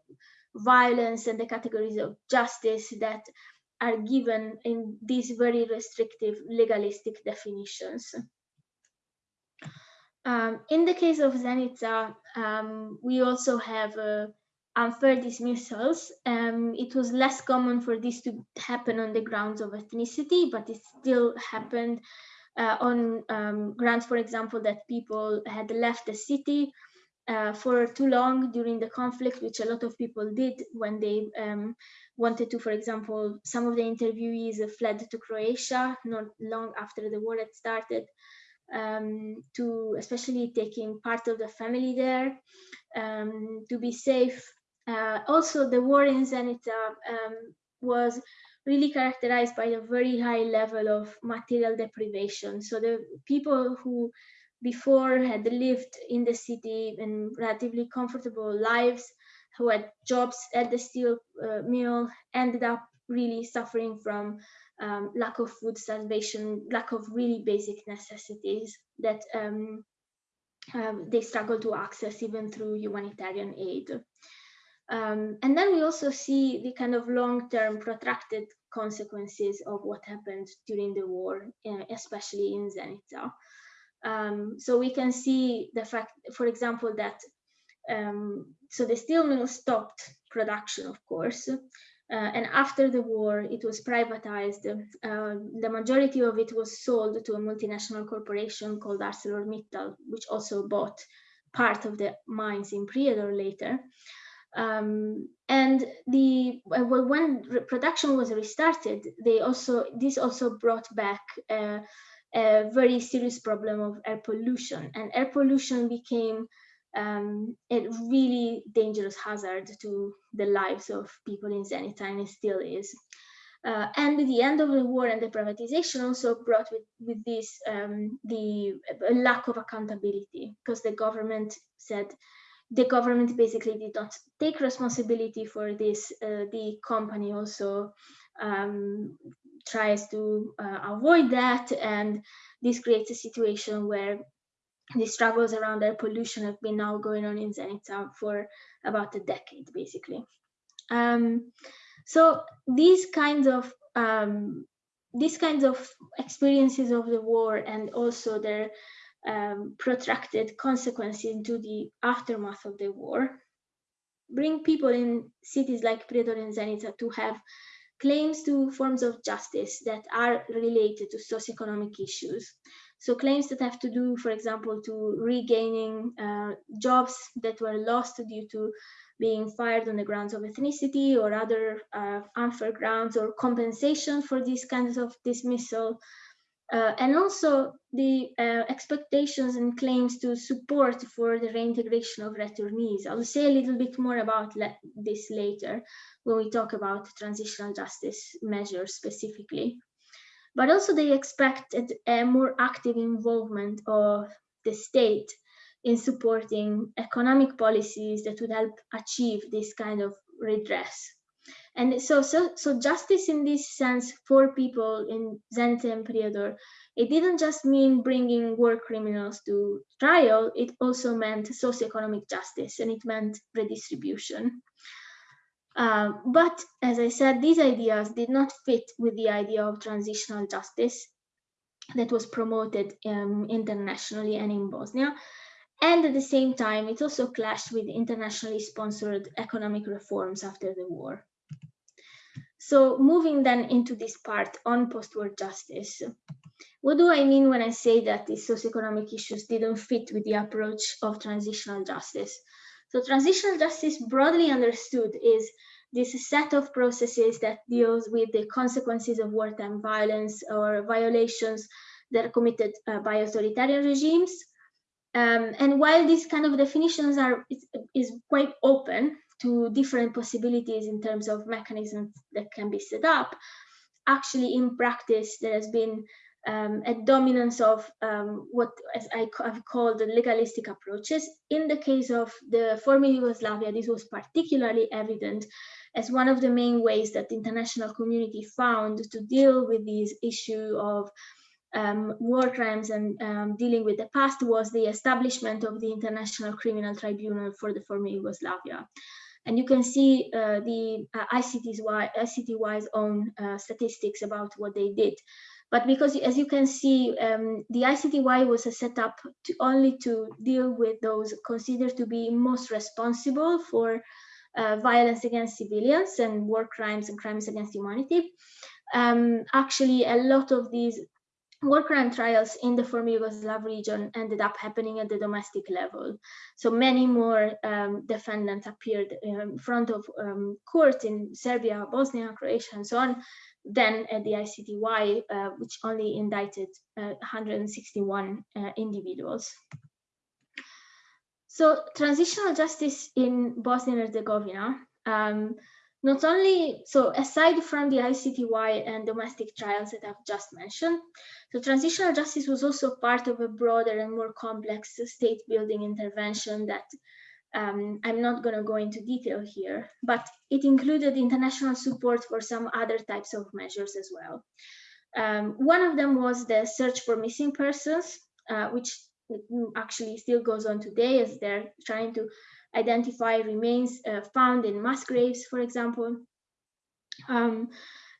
[SPEAKER 2] violence and the categories of justice that are given in these very restrictive legalistic definitions. Um, in the case of Zenica, um, we also have uh, unfair dismissals. Um, it was less common for this to happen on the grounds of ethnicity, but it still happened uh, on um, grounds, for example, that people had left the city uh, for too long during the conflict, which a lot of people did when they um, wanted to, for example, some of the interviewees fled to Croatia not long after the war had started, um, to especially taking part of the family there um, to be safe. Uh, also, the war in Zenica um, was really characterized by a very high level of material deprivation. So the people who before had lived in the city in relatively comfortable lives who had jobs at the steel uh, mill ended up really suffering from um, lack of food starvation, lack of really basic necessities that um, um, they struggle to access even through humanitarian aid. Um, and then we also see the kind of long-term protracted consequences of what happened during the war, uh, especially in Zenica. Um, so we can see the fact, for example, that um, so the steel mill stopped production, of course, uh, and after the war, it was privatized. Uh, the majority of it was sold to a multinational corporation called ArcelorMittal, which also bought part of the mines in Prijedor later. Um, and the well, when production was restarted, they also this also brought back uh, a very serious problem of air pollution, and air pollution became um, a really dangerous hazard to the lives of people in Zenica, and it still is. Uh, and the end of the war and the privatization also brought with, with this um, the lack of accountability because the government said the government basically did not take responsibility for this. Uh, the company also um, tries to uh, avoid that, and this creates a situation where the struggles around air pollution have been now going on in Zenica for about a decade, basically. Um, so these kinds of um, these kinds of experiences of the war and also their um, protracted consequences into the aftermath of the war bring people in cities like Prijedor and Zenica to have claims to forms of justice that are related to socioeconomic issues. So claims that have to do, for example, to regaining uh, jobs that were lost due to being fired on the grounds of ethnicity or other uh, unfair grounds or compensation for these kinds of dismissal. Uh, and also the uh, expectations and claims to support for the reintegration of returnees. I'll say a little bit more about this later when we talk about transitional justice measures specifically but also they expected a more active involvement of the state in supporting economic policies that would help achieve this kind of redress. And so, so, so justice in this sense for people in Zenica and Prijedor, it didn't just mean bringing war criminals to trial, it also meant socioeconomic justice and it meant redistribution. Uh, but as I said, these ideas did not fit with the idea of transitional justice that was promoted um, internationally and in Bosnia. And at the same time, it also clashed with internationally sponsored economic reforms after the war. So moving then into this part on post-war justice, what do I mean when I say that these socioeconomic issues didn't fit with the approach of transitional justice? So transitional justice broadly understood is this set of processes that deals with the consequences of wartime violence or violations that are committed uh, by authoritarian regimes. Um, and while these kind of definitions are is, is, quite open to different possibilities in terms of mechanisms that can be set up, actually in practice there has been um, a dominance of um, what as I, have called the legalistic approaches. In the case of the former Yugoslavia, this was particularly evident as one of the main ways that the international community found to deal with this issue of um, war crimes and um, dealing with the past was the establishment of the International Criminal Tribunal for the former Yugoslavia. And you can see uh, the uh, ICTY's own uh, statistics about what they did. But because, as you can see, um, the ICTY was set up to only to deal with those considered to be most responsible for uh, violence against civilians and war crimes and crimes against humanity. Um, actually, a lot of these war crime trials in the former Yugoslav region ended up happening at the domestic level. So many more um, defendants appeared in front of um, court in Serbia, Bosnia, Croatia, and so on, than at the ICTY, uh, which only indicted uh, 161 uh, individuals. So transitional justice in Bosnia and Herzegovina, um, not only, so aside from the ICTY and domestic trials that I've just mentioned, the transitional justice was also part of a broader and more complex state building intervention that um, I'm not going to go into detail here, but it included international support for some other types of measures as well. Um, one of them was the search for missing persons, uh, which actually still goes on today as they're trying to identify remains uh, found in mass graves, for example. Um,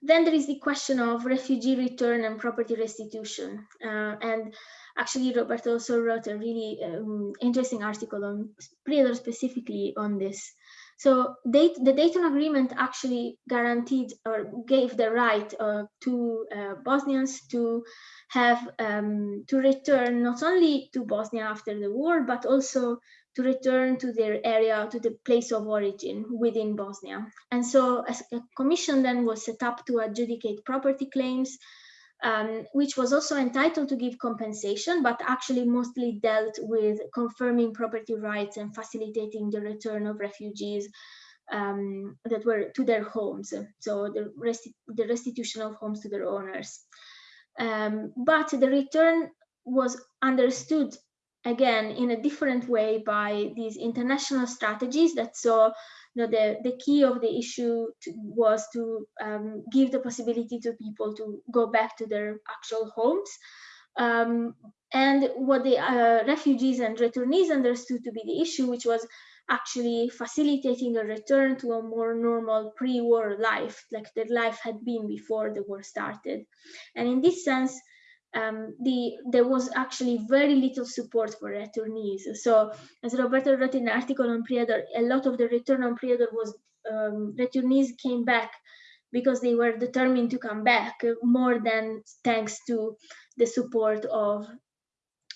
[SPEAKER 2] then there is the question of refugee return and property restitution. Uh, and Actually, Roberto also wrote a really um, interesting article on Prijedor specifically on this. So the Dayton Agreement actually guaranteed or gave the right uh, to uh, Bosnians to have um, to return not only to Bosnia after the war, but also to return to their area, to the place of origin within Bosnia. And so a commission then was set up to adjudicate property claims, um, which was also entitled to give compensation, but actually mostly dealt with confirming property rights and facilitating the return of refugees um, that were to their homes. So the, resti the restitution of homes to their owners. Um, but the return was understood again in a different way by these international strategies that saw know, the, the key of the issue to, was to um, give the possibility to people to go back to their actual homes. Um, and what the uh, refugees and returnees understood to be the issue, which was actually facilitating a return to a more normal pre-war life, like their life had been before the war started. And in this sense, um, the, there was actually very little support for returnees. So as Roberto wrote in an article on Prijedor, a lot of the return on Prijedor was um, returnees came back because they were determined to come back more than thanks to the support of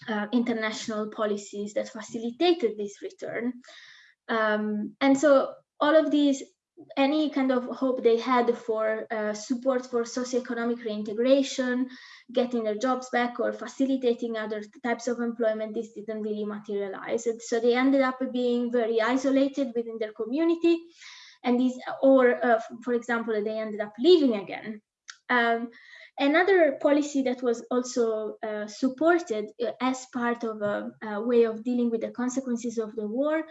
[SPEAKER 2] uh, international policies that facilitated this return. Um, and so all of these any kind of hope they had for uh, support for socioeconomic reintegration, getting their jobs back or facilitating other types of employment, this didn't really materialize. And so they ended up being very isolated within their community. And these, or uh, for example, they ended up leaving again. Um, Another policy that was also uh, supported uh, as part of a, a, way of dealing with the consequences of the war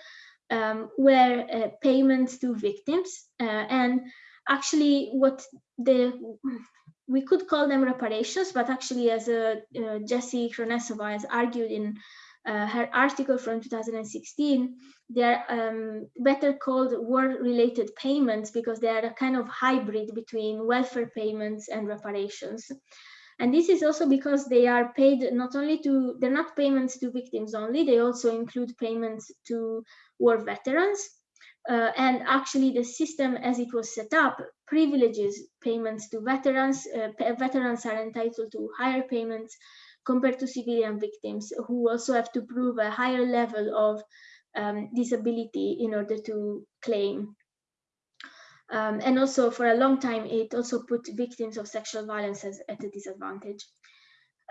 [SPEAKER 2] um, were uh, payments to victims. Uh, and actually what the, we could call them reparations, but actually as uh, Jessie Hronesova has argued in uh, her article from 2016, they are um, better called war-related payments because they are a kind of hybrid between welfare payments and reparations. And this is also because they are paid not only to, they're not payments to victims only, they also include payments to war veterans. Uh, and actually the system as it was set up privileges payments to veterans. Uh, veterans are entitled to higher payments compared to civilian victims who also have to prove a higher level of um, disability in order to claim. Um, and also for a long time, it also put victims of sexual violence at a disadvantage.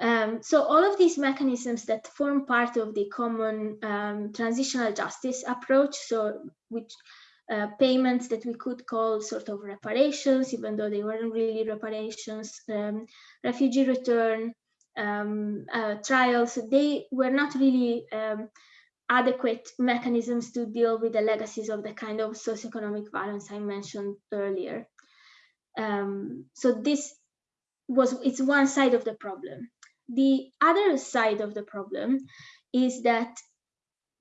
[SPEAKER 2] Um, so all of these mechanisms that form part of the common um, transitional justice approach, so which uh, payments that we could call sort of reparations, even though they weren't really reparations, um, refugee return, um, uh, trials, they were not really um, adequate mechanisms to deal with the legacies of the kind of socioeconomic violence I mentioned earlier. Um, so this was, it's one side of the problem. The other side of the problem is that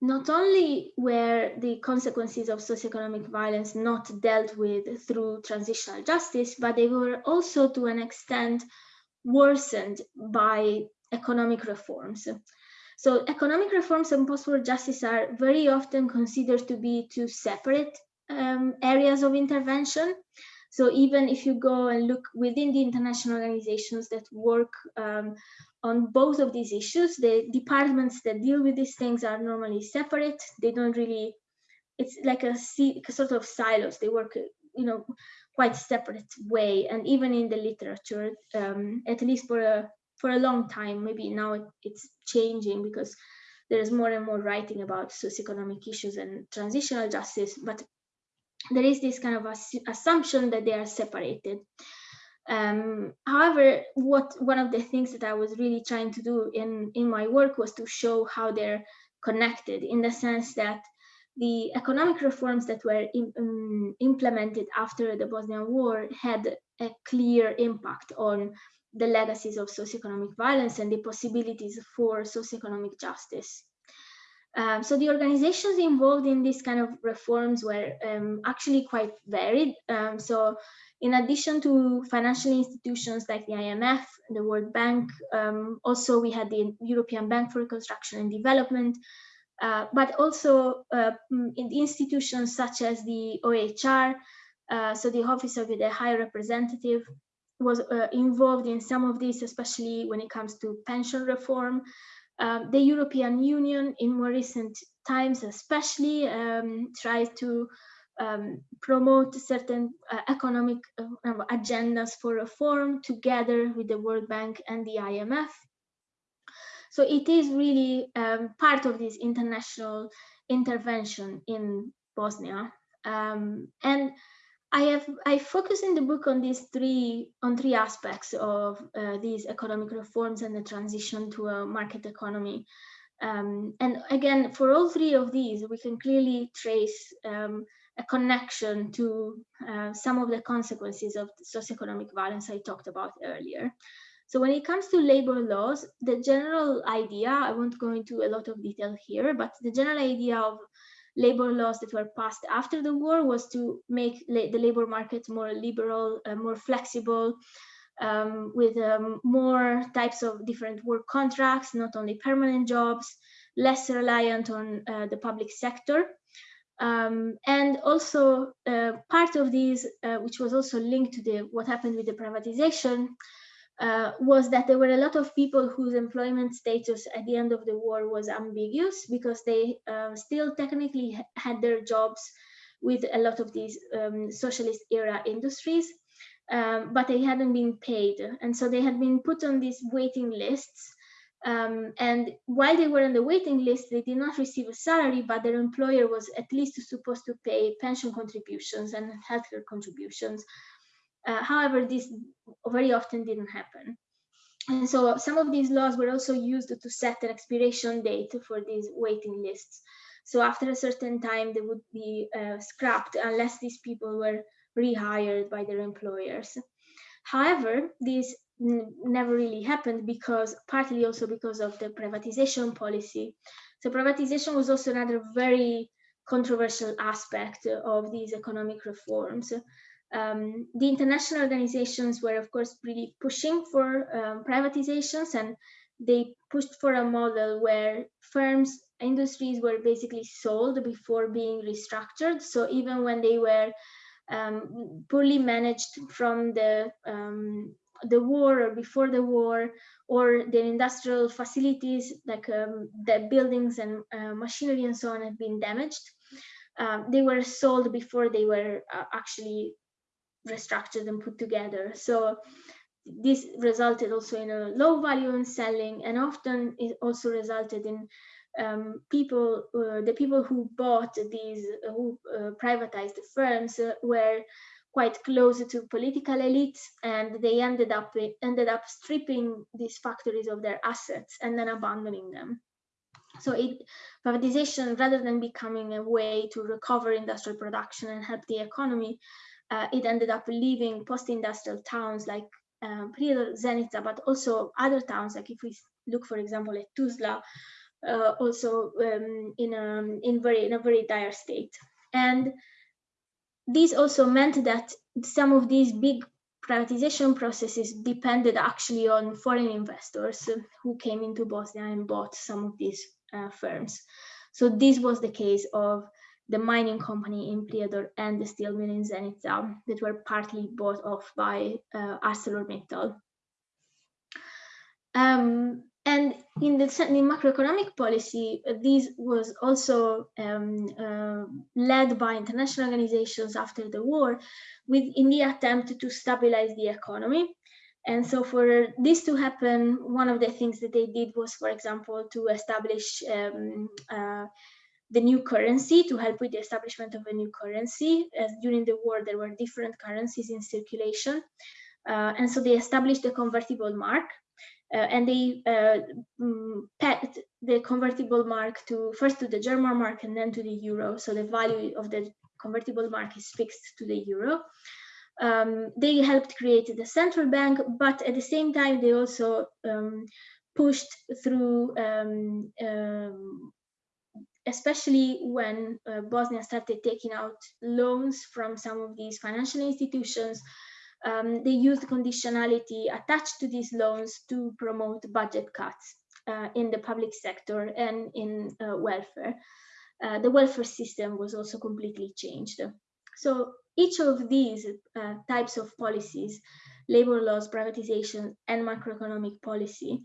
[SPEAKER 2] not only were the consequences of socioeconomic violence not dealt with through transitional justice, but they were also to an extent worsened by economic reforms. So economic reforms and post-war justice are very often considered to be two separate um, areas of intervention. So even if you go and look within the international organizations that work um, on both of these issues, the departments that deal with these things are normally separate. They don't really, it's like a, a sort of silos. They work, you know, quite separate way. And even in the literature, um, at least for a for a long time. Maybe now it, it's changing because there's more and more writing about socioeconomic issues and transitional justice, but there is this kind of assumption that they are separated. Um, however, what one of the things that I was really trying to do in, in my work was to show how they're connected in the sense that the economic reforms that were in, um, implemented after the Bosnian War had a clear impact on the legacies of socioeconomic violence and the possibilities for socioeconomic justice. Um, so the organizations involved in this kind of reforms were um, actually quite varied. Um, so in addition to financial institutions like the IMF, the World Bank, um, also we had the European Bank for Reconstruction and Development, uh, but also uh, in institutions such as the OHR, uh, so the Office of the High Representative, was uh, involved in some of this, especially when it comes to pension reform. Um, the European Union in more recent times especially um, tried to um, promote certain uh, economic uh, agendas for reform together with the World Bank and the IMF. So it is really um, part of this international intervention in Bosnia. Um, and I have I focus in the book on these three on three aspects of uh, these economic reforms and the transition to a market economy. Um, and again, for all three of these, we can clearly trace um, a connection to uh, some of the consequences of the socioeconomic violence I talked about earlier. So when it comes to labor laws, the general idea, I won't go into a lot of detail here, but the general idea of labor laws that were passed after the war was to make la the labor market more liberal, uh, more flexible, um, with um, more types of different work contracts, not only permanent jobs, less reliant on uh, the public sector. Um, and also uh, part of these, uh, which was also linked to the what happened with the privatization, uh, was that there were a lot of people whose employment status at the end of the war was ambiguous because they uh, still technically had their jobs with a lot of these um, socialist era industries, um, but they hadn't been paid. And so they had been put on these waiting lists. Um, and while they were on the waiting list, they did not receive a salary, but their employer was at least supposed to pay pension contributions and healthcare contributions Uh, however, this very often didn't happen. And so some of these laws were also used to set an expiration date for these waiting lists. So after a certain time, they would be uh, scrapped unless these people were rehired by their employers. However, this never really happened because partly also because of the privatization policy. So privatization was also another very controversial aspect of these economic reforms. Um, the international organizations were, of course, really pushing for um, privatizations and they pushed for a model where firms, industries were basically sold before being restructured. So even when they were um, poorly managed from the um, the war or before the war, or their industrial facilities like um, the buildings and uh, machinery and so on had been damaged. Um, they were sold before they were uh, actually restructured and put together. So this resulted also in a low value in selling and often it also resulted in um, people, uh, the people who bought these, uh, who uh, privatized the firms uh, were quite close to political elites and they ended up ended up stripping these factories of their assets and then abandoning them. So it, privatization, rather than becoming a way to recover industrial production and help the economy, uh, it ended up leaving post-industrial towns like um, Zenica, but also other towns, like if we look, for example, at Tuzla, uh, also um, in, a, in, very, in a very dire state. And this also meant that some of these big privatization processes depended actually on foreign investors who came into Bosnia and bought some of these uh, firms. So this was the case of the mining company in Prijedor and the steel mill in Zenica that were partly bought off by uh, ArcelorMittal. Um, and in the in macroeconomic policy, uh, this was also um, uh, led by international organizations after the war, with in the attempt to stabilize the economy. And so for this to happen, one of the things that they did was, for example, to establish um, uh, the new currency to help with the establishment of a new currency. As during the war, there were different currencies in circulation. Uh, and so they established the convertible mark uh, and they uh, mm, pegged the convertible mark to first to the German mark and then to the euro. So the value of the convertible mark is fixed to the euro. Um, they helped create the central bank, but at the same time, they also um, pushed through um, um especially when uh, Bosnia started taking out loans from some of these financial institutions, um, they used conditionality attached to these loans to promote budget cuts uh, in the public sector and in uh, welfare. Uh, the welfare system was also completely changed. So each of these uh, types of policies, labor laws, privatization, and macroeconomic policy,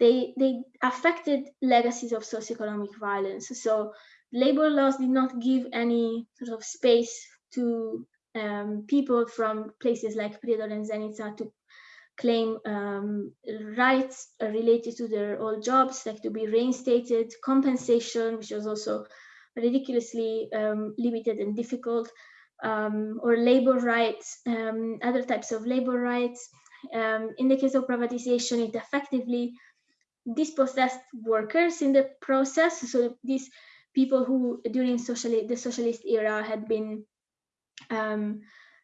[SPEAKER 2] they, they affected legacies of socioeconomic violence. So labor laws did not give any sort of space to um, people from places like Prijedor and Zenica to claim um, rights related to their old jobs, like to be reinstated, compensation, which was also ridiculously um, limited and difficult, um, or labor rights, um, other types of labor rights. Um, in the case of privatization, it effectively dispossessed workers in the process. So these people who during socialist, the socialist era had been, um,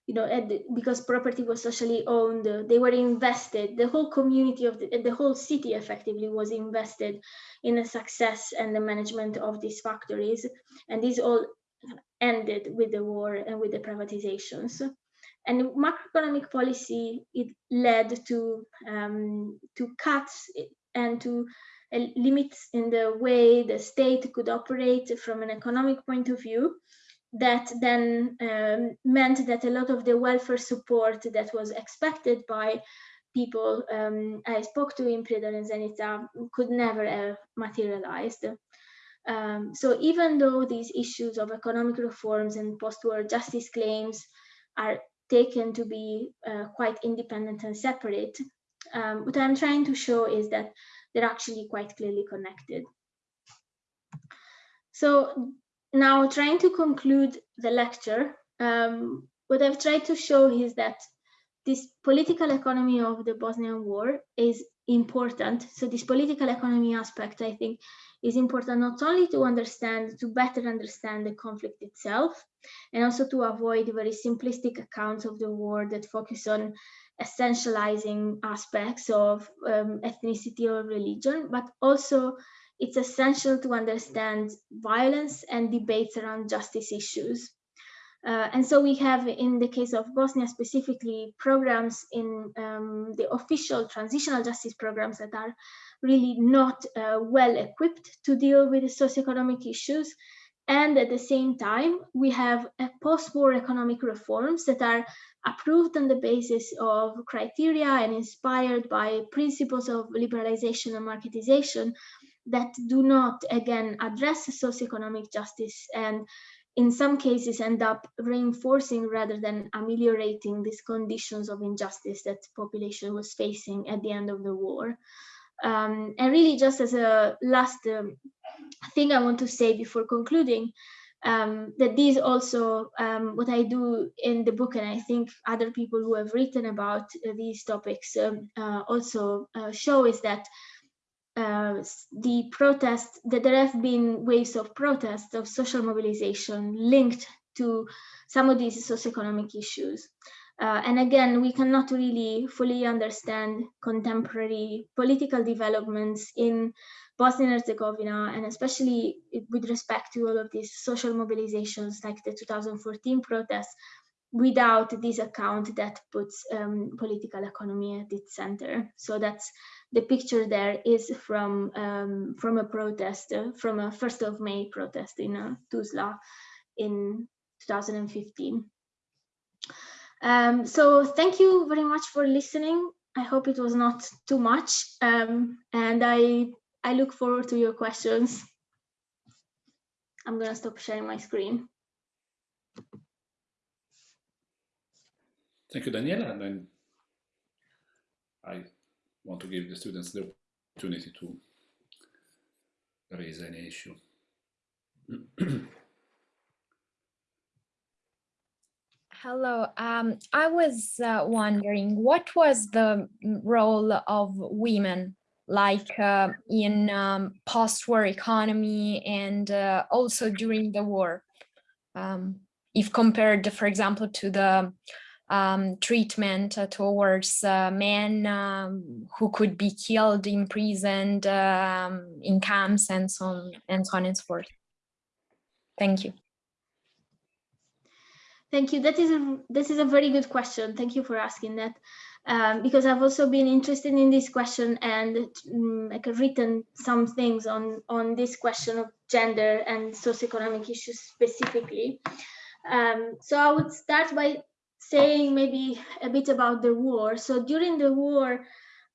[SPEAKER 2] you know, because property was socially owned, they were invested. The whole community of the, the whole city effectively was invested in the success and the management of these factories. And these all ended with the war and with the privatizations and macroeconomic policy it led to um, to cuts and to uh, limits in the way the state could operate from an economic point of view that then um, meant that a lot of the welfare support that was expected by people um, I spoke to in Prijedor and Zenica could never have materialized. Um, so even though these issues of economic reforms and post-war justice claims are taken to be uh, quite independent and separate, um, what I'm trying to show is that they're actually quite clearly connected. So now trying to conclude the lecture, um, what I've tried to show is that this political economy of the Bosnian war is important. So this political economy aspect, I think, is important not only to understand, to better understand the conflict itself, and also to avoid very simplistic accounts of the war that focus on essentializing aspects of um, ethnicity or religion, but also it's essential to understand violence and debates around justice issues. Uh, and so we have, in the case of Bosnia specifically, programs in um, the official transitional justice programs that are really not uh, well equipped to deal with the socioeconomic issues. And at the same time, we have post-war economic reforms that are approved on the basis of criteria and inspired by principles of liberalization and marketization that do not, again, address socioeconomic justice and in some cases end up reinforcing rather than ameliorating these conditions of injustice that population was facing at the end of the war. Um, and really just as a last um, thing I want to say before concluding, um, that these also, um, what I do in the book, and I think other people who have written about uh, these topics um, uh, also uh, show is that uh, the protest, that there have been waves of protest, of social mobilization linked to some of these socioeconomic issues. Uh, and again, we cannot really fully understand contemporary political developments in Bosnia and Herzegovina, and especially with respect to all of these social mobilizations like the 2014 protests, without this account that puts um, political economy at its center. So that's the picture there is from um, from a protest, uh, from a 1st of May protest in uh, Tuzla in 2015. Um, so thank you very much for listening. I hope it was not too much. Um, and I, I look forward to your questions. I'm gonna stop sharing my screen.
[SPEAKER 1] Thank you, Daniela. And then I want to give the students the opportunity to raise any issue. [CLEARS THROAT]
[SPEAKER 3] Hello. Um, I was uh, wondering what was the role of women like uh, in um, post-war economy and uh, also during the war, um, if compared, for example, to the um, treatment towards uh, men um, who could be killed, imprisoned um, in camps and so on and so on and so forth. Thank you.
[SPEAKER 2] Thank you. That is a this is a very good question. Thank you for asking that. Um, because I've also been interested in this question and um, like written some things on on this question of gender and socioeconomic issues specifically. Um, so I would start by saying maybe a bit about the war. So during the war,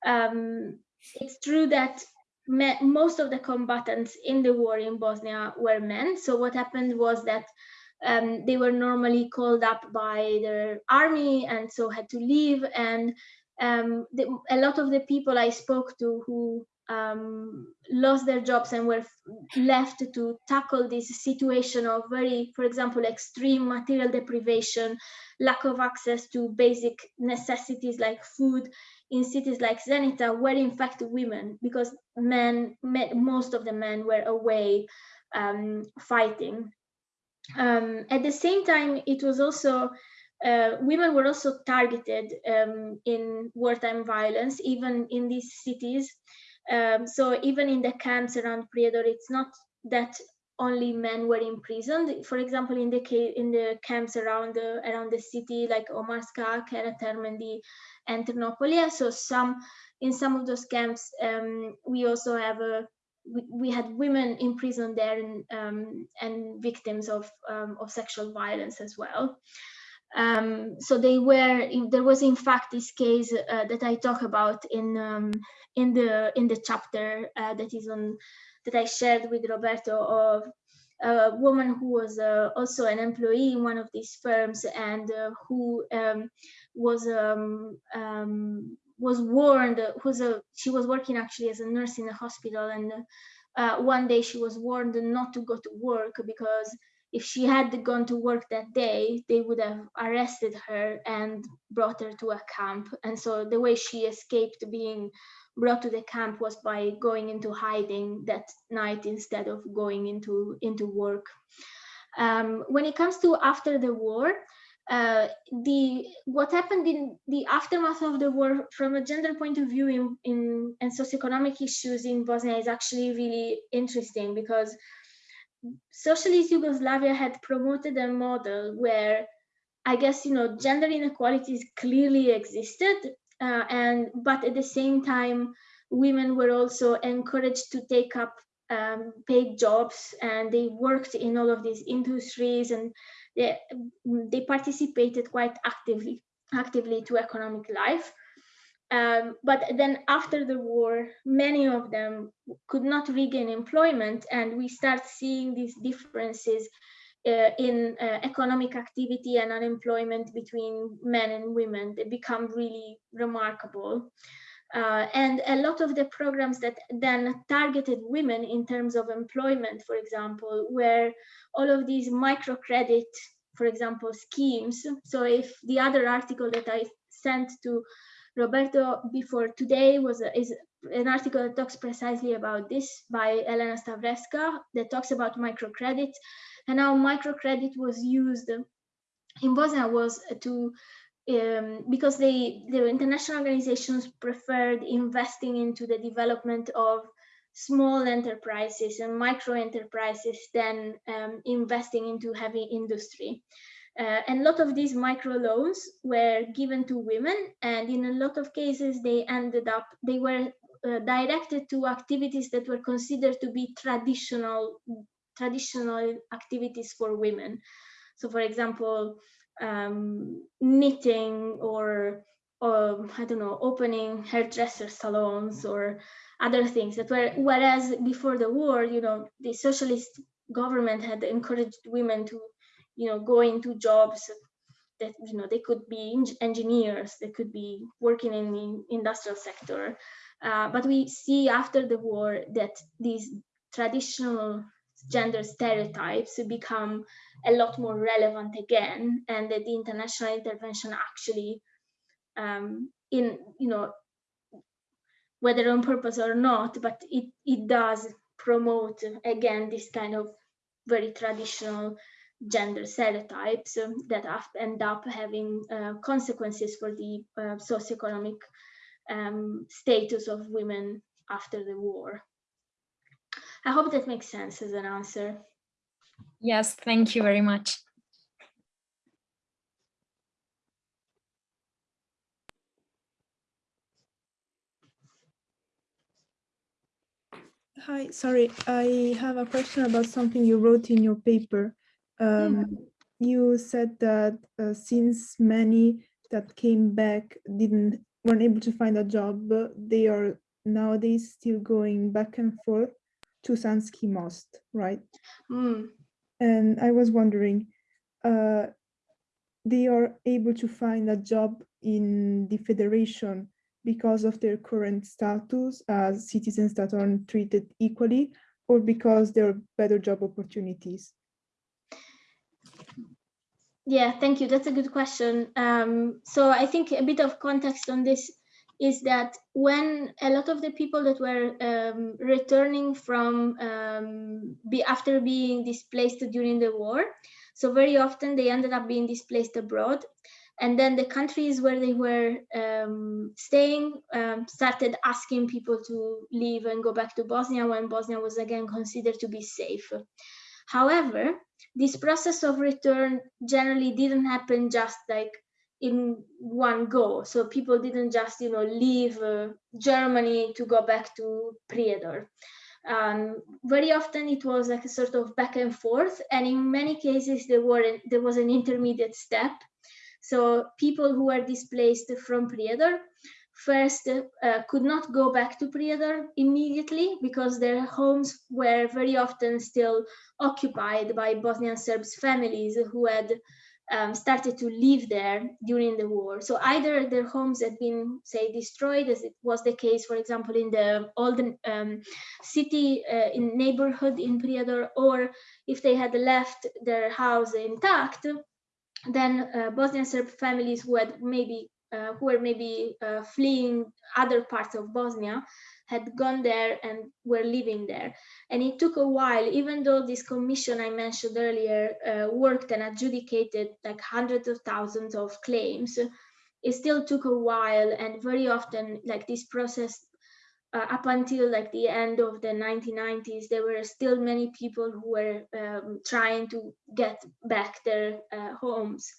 [SPEAKER 2] um, it's true that most of the combatants in the war in Bosnia were men. So what happened was that um, they were normally called up by their army and so had to leave. And um, the, a lot of the people I spoke to who um, lost their jobs and were left to tackle this situation of very, for example, extreme material deprivation, lack of access to basic necessities like food in cities like Zenica were in fact women because men, men most of the men were away um, fighting. Um, at the same time, it was also uh, women were also targeted um, in wartime violence, even in these cities. Um, so even in the camps around Prijedor, it's not that only men were imprisoned. For example, in the in the camps around the around the city, like Omarska, Karatermendi, and Trnopolje. So some in some of those camps, um, we also have a we, had women imprisoned there and um, and victims of um, of sexual violence as well. Um, so they were there was in fact this case uh, that I talk about in um, in the in the chapter uh, that is on that I shared with Roberto of a woman who was uh, also an employee in one of these firms and uh, who um, was um, um, was warned who's a she was working actually as a nurse in a hospital and uh, one day she was warned not to go to work because if she had gone to work that day, they would have arrested her and brought her to a camp. And so the way she escaped being brought to the camp was by going into hiding that night instead of going into, into work. Um, when it comes to after the war, uh, the what happened in the aftermath of the war from a gender point of view in, in and socioeconomic issues in Bosnia is actually really interesting because socialist Yugoslavia had promoted a model where I guess you know gender inequalities clearly existed uh, and but at the same time women were also encouraged to take up um, paid jobs and they worked in all of these industries and they, they participated quite actively actively to economic life. Um, but then after the war, many of them could not regain employment and we start seeing these differences uh, in uh, economic activity and unemployment between men and women. They become really remarkable. Uh, and a lot of the programs that then targeted women in terms of employment, for example, were all of these microcredit, for example, schemes. So if the other article that I sent to Roberto before today was a, is an article that talks precisely about this by Elena Stavrevska that talks about microcredit and how microcredit was used in Bosnia was to um, because they the international organizations preferred investing into the development of small enterprises and micro enterprises than um, investing into heavy industry. Uh, and a lot of these micro loans were given to women and in a lot of cases they ended up, they were uh, directed to activities that were considered to be traditional, traditional activities for women. So for example, um, knitting or, or I don't know, opening hairdresser salons or other things that were, whereas before the war, you know, the socialist government had encouraged women to, you know, go into jobs that, you know, they could be engineers, they could be working in the industrial sector. Uh, but we see after the war that these traditional gender stereotypes become a lot more relevant again and that the international intervention actually um, in you know whether on purpose or not but it it does promote again this kind of very traditional gender stereotypes that end up having uh, consequences for the uh, socioeconomic um, status of women after the war. I hope that makes sense as an answer.
[SPEAKER 3] Yes, thank you very much.
[SPEAKER 4] Hi, sorry, I have a question about something you wrote in your paper. Um, yeah. You said that uh, since many that came back didn't weren't able to find a job, they are nowadays still going back and forth to Sanski Most, right?
[SPEAKER 2] Mm.
[SPEAKER 4] And I was wondering, uh, they are able to find a job in the federation because of their current status as citizens that aren't treated equally or because there are better job opportunities?
[SPEAKER 2] Yeah, thank you. That's a good question. Um, so I think a bit of context on this is that when a lot of the people that were um, returning from um, be after being displaced during the war, so very often they ended up being displaced abroad. And then the countries where they were um, staying um, started asking people to leave and go back to Bosnia when Bosnia was again considered to be safe. However, this process of return generally didn't happen just like in one go. So people didn't just, you know, leave uh, Germany to go back to Prijedor. Um, very often it was like a sort of back and forth, and in many cases there were there was an intermediate step. So people who were displaced from Prijedor first uh, could not go back to Prijedor immediately because their homes were very often still occupied by Bosnian Serbs families who had um, started to live there during the war. So either their homes had been, say, destroyed, as it was the case, for example, in the old um, city uh, in neighborhood in Prijedor, or if they had left their house intact, then uh, Bosnian Serb families who had maybe uh, who were maybe uh, fleeing other parts of Bosnia had gone there and were living there. And it took a while, even though this commission I mentioned earlier uh, worked and adjudicated like hundreds of thousands of claims, it still took a while and very often like this process uh, up until like the end of the 1990s, there were still many people who were um, trying to get back their uh, homes.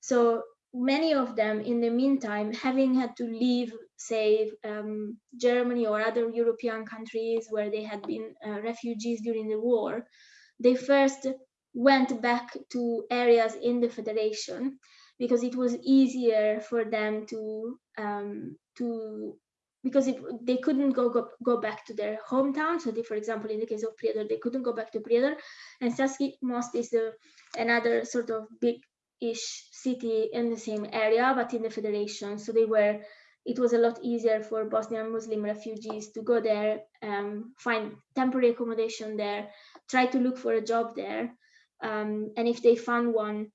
[SPEAKER 2] So many of them in the meantime, having had to leave, say, um, Germany or other European countries where they had been uh, refugees during the war, they first went back to areas in the federation because it was easier for them to um, to because they couldn't go, go go back to their hometown. So, they, for example, in the case of Prijedor, they couldn't go back to Prijedor, and Sanski Most is the, another sort of big ish city in the same area, but in the federation. So they were, it was a lot easier for Bosnian Muslim refugees to go there, um, find temporary accommodation there, try to look for a job there. Um, and if they found one,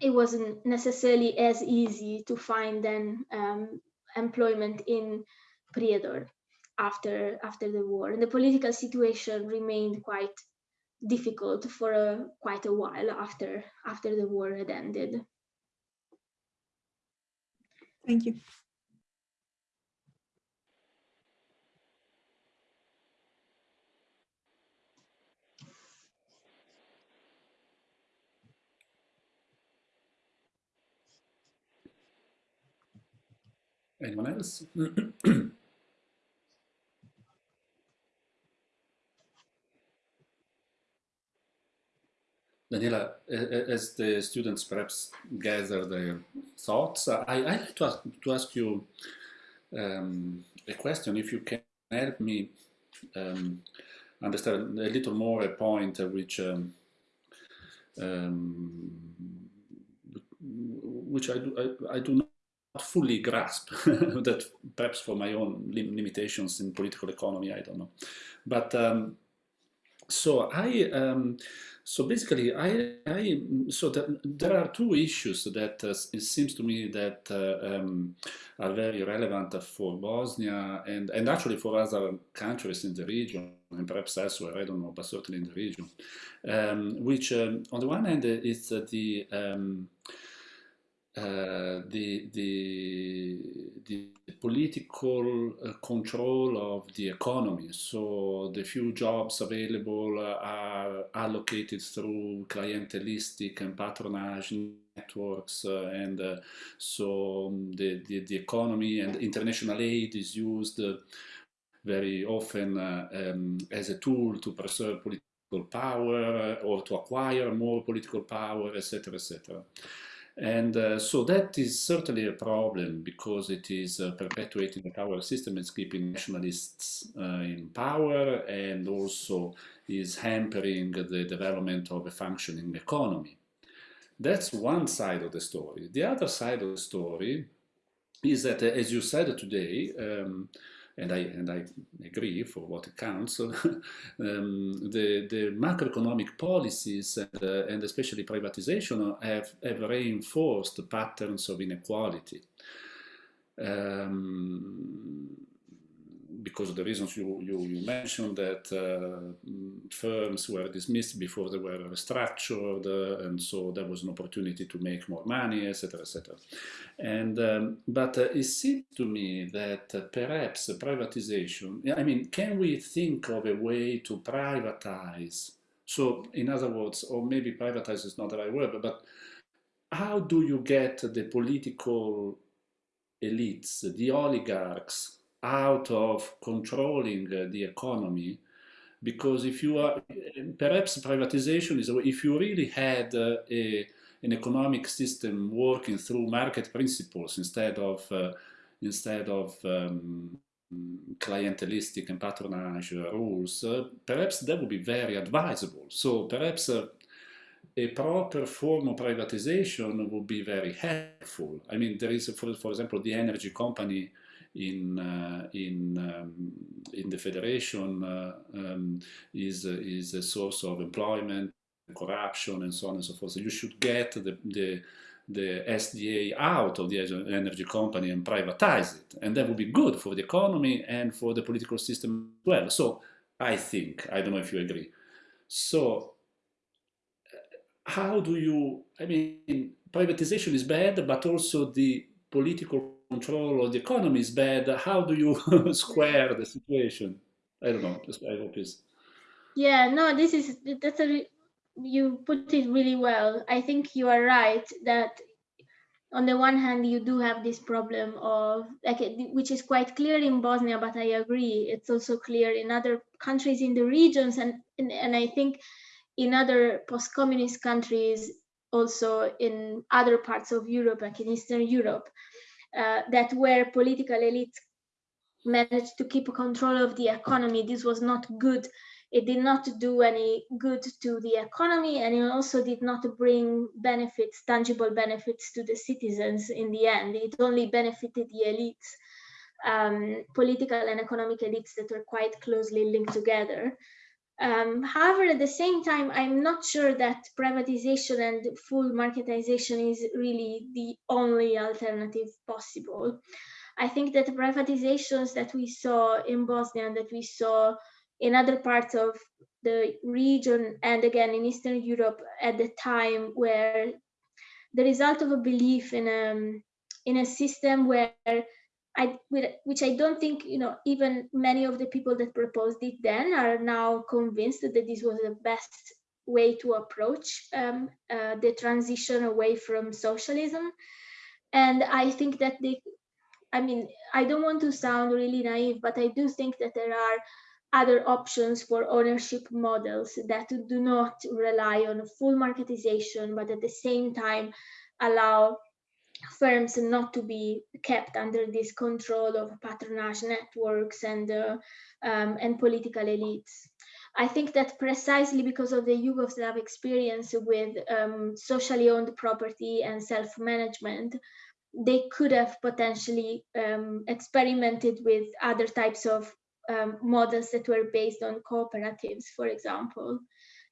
[SPEAKER 2] it wasn't necessarily as easy to find then um, employment in Prijedor after after the war. And the political situation remained quite difficult for a, quite a while after after the war had ended.
[SPEAKER 4] Thank you.
[SPEAKER 1] Anyone else? [CLEARS THROAT] Daniela, as the students perhaps gather their thoughts, I, I like to ask, to ask you um, a question, if you can help me um, understand a little more a point which um, um which I do, I, I, do not fully grasp, [LAUGHS] that perhaps for my own lim limitations in political economy, I don't know. But um, so I um, so basically, I, I so that there are two issues that uh, it seems to me that uh, um, are very relevant for Bosnia and and actually for other countries in the region and perhaps elsewhere. I don't know, but certainly in the region. Um, which, um, on the one hand, is the um, uh, the, the, the political uh, control of the economy. So the few jobs available are allocated through clientelistic and patronage networks uh, and uh, so um, the, the, the, economy and international aid is used uh, very often um, as a tool to preserve political power or to acquire more political power, etc., etc. And uh, so that is certainly a problem because it is uh, perpetuating the power system and keeping nationalists uh, in power and also is hampering the development of a functioning economy. That's one side of the story. The other side of the story is that, as you said today, um, and I, and I agree for what counts, [LAUGHS] um, the, the macroeconomic policies and, uh, and especially privatization have, have reinforced patterns of inequality. Um, because of the reasons you, you, you mentioned that uh, firms were dismissed before they were restructured uh, and so there was an opportunity to make more money etc etc and um, but uh, it seems to me that uh, perhaps privatization I mean can we think of a way to privatize? So in other words or maybe privatize is not the right word but how do you get the political elites the oligarchs out of controlling uh, the economy because if you are perhaps privatization is if you really had uh, a, an economic system working through market principles instead of uh, instead of um, clientelistic and patronage rules uh, perhaps that would be very advisable so perhaps uh, a proper form of privatization would be very helpful. I mean, there is, for, for example, the energy company in uh, in um, in the federation uh, um, is is a source of employment, corruption, and so on and so forth. So you should get the the the SDA out of the energy company and privatize it, and that would be good for the economy and for the political system as well. So I think I don't know if you agree. So how do you? I mean, privatization is bad, but also the political control of the economy is bad, how do you [LAUGHS] square the situation? I don't know. I hope is.
[SPEAKER 2] Yeah, no, this is that's a you put it really well. I think you are right that on the one hand you do have this problem of like which is quite clear in Bosnia, but I agree it's also clear in other countries in the regions and and, and I think in other post-communist countries also in other parts of Europe, like in Eastern Europe, uh, that where political elites managed to keep control of the economy, this was not good. It did not do any good to the economy, and it also did not bring benefits, tangible benefits to the citizens in the end. It only benefited the elites, um, political and economic elites that were quite closely linked together. Um, however, at the same time, I'm not sure that privatization and full marketization is really the only alternative possible. I think that the privatizations that we saw in Bosnia and that we saw in other parts of the region and again in Eastern Europe at the time were the result of a belief in a, um, in a system where I, which I don't think, you know, even many of the people that proposed it then are now convinced that this was the best way to approach um, uh, the transition away from socialism. And I think that the, I mean, I don't want to sound really naive, but I do think that there are other options for ownership models that do not rely on full marketization, but at the same time allow firms not to be kept under this control of patronage networks and uh, um, and political elites. I think that precisely because of the Yugoslav experience with um, socially owned property and self-management, they could have potentially um, experimented with other types of um, models that were based on cooperatives, for example.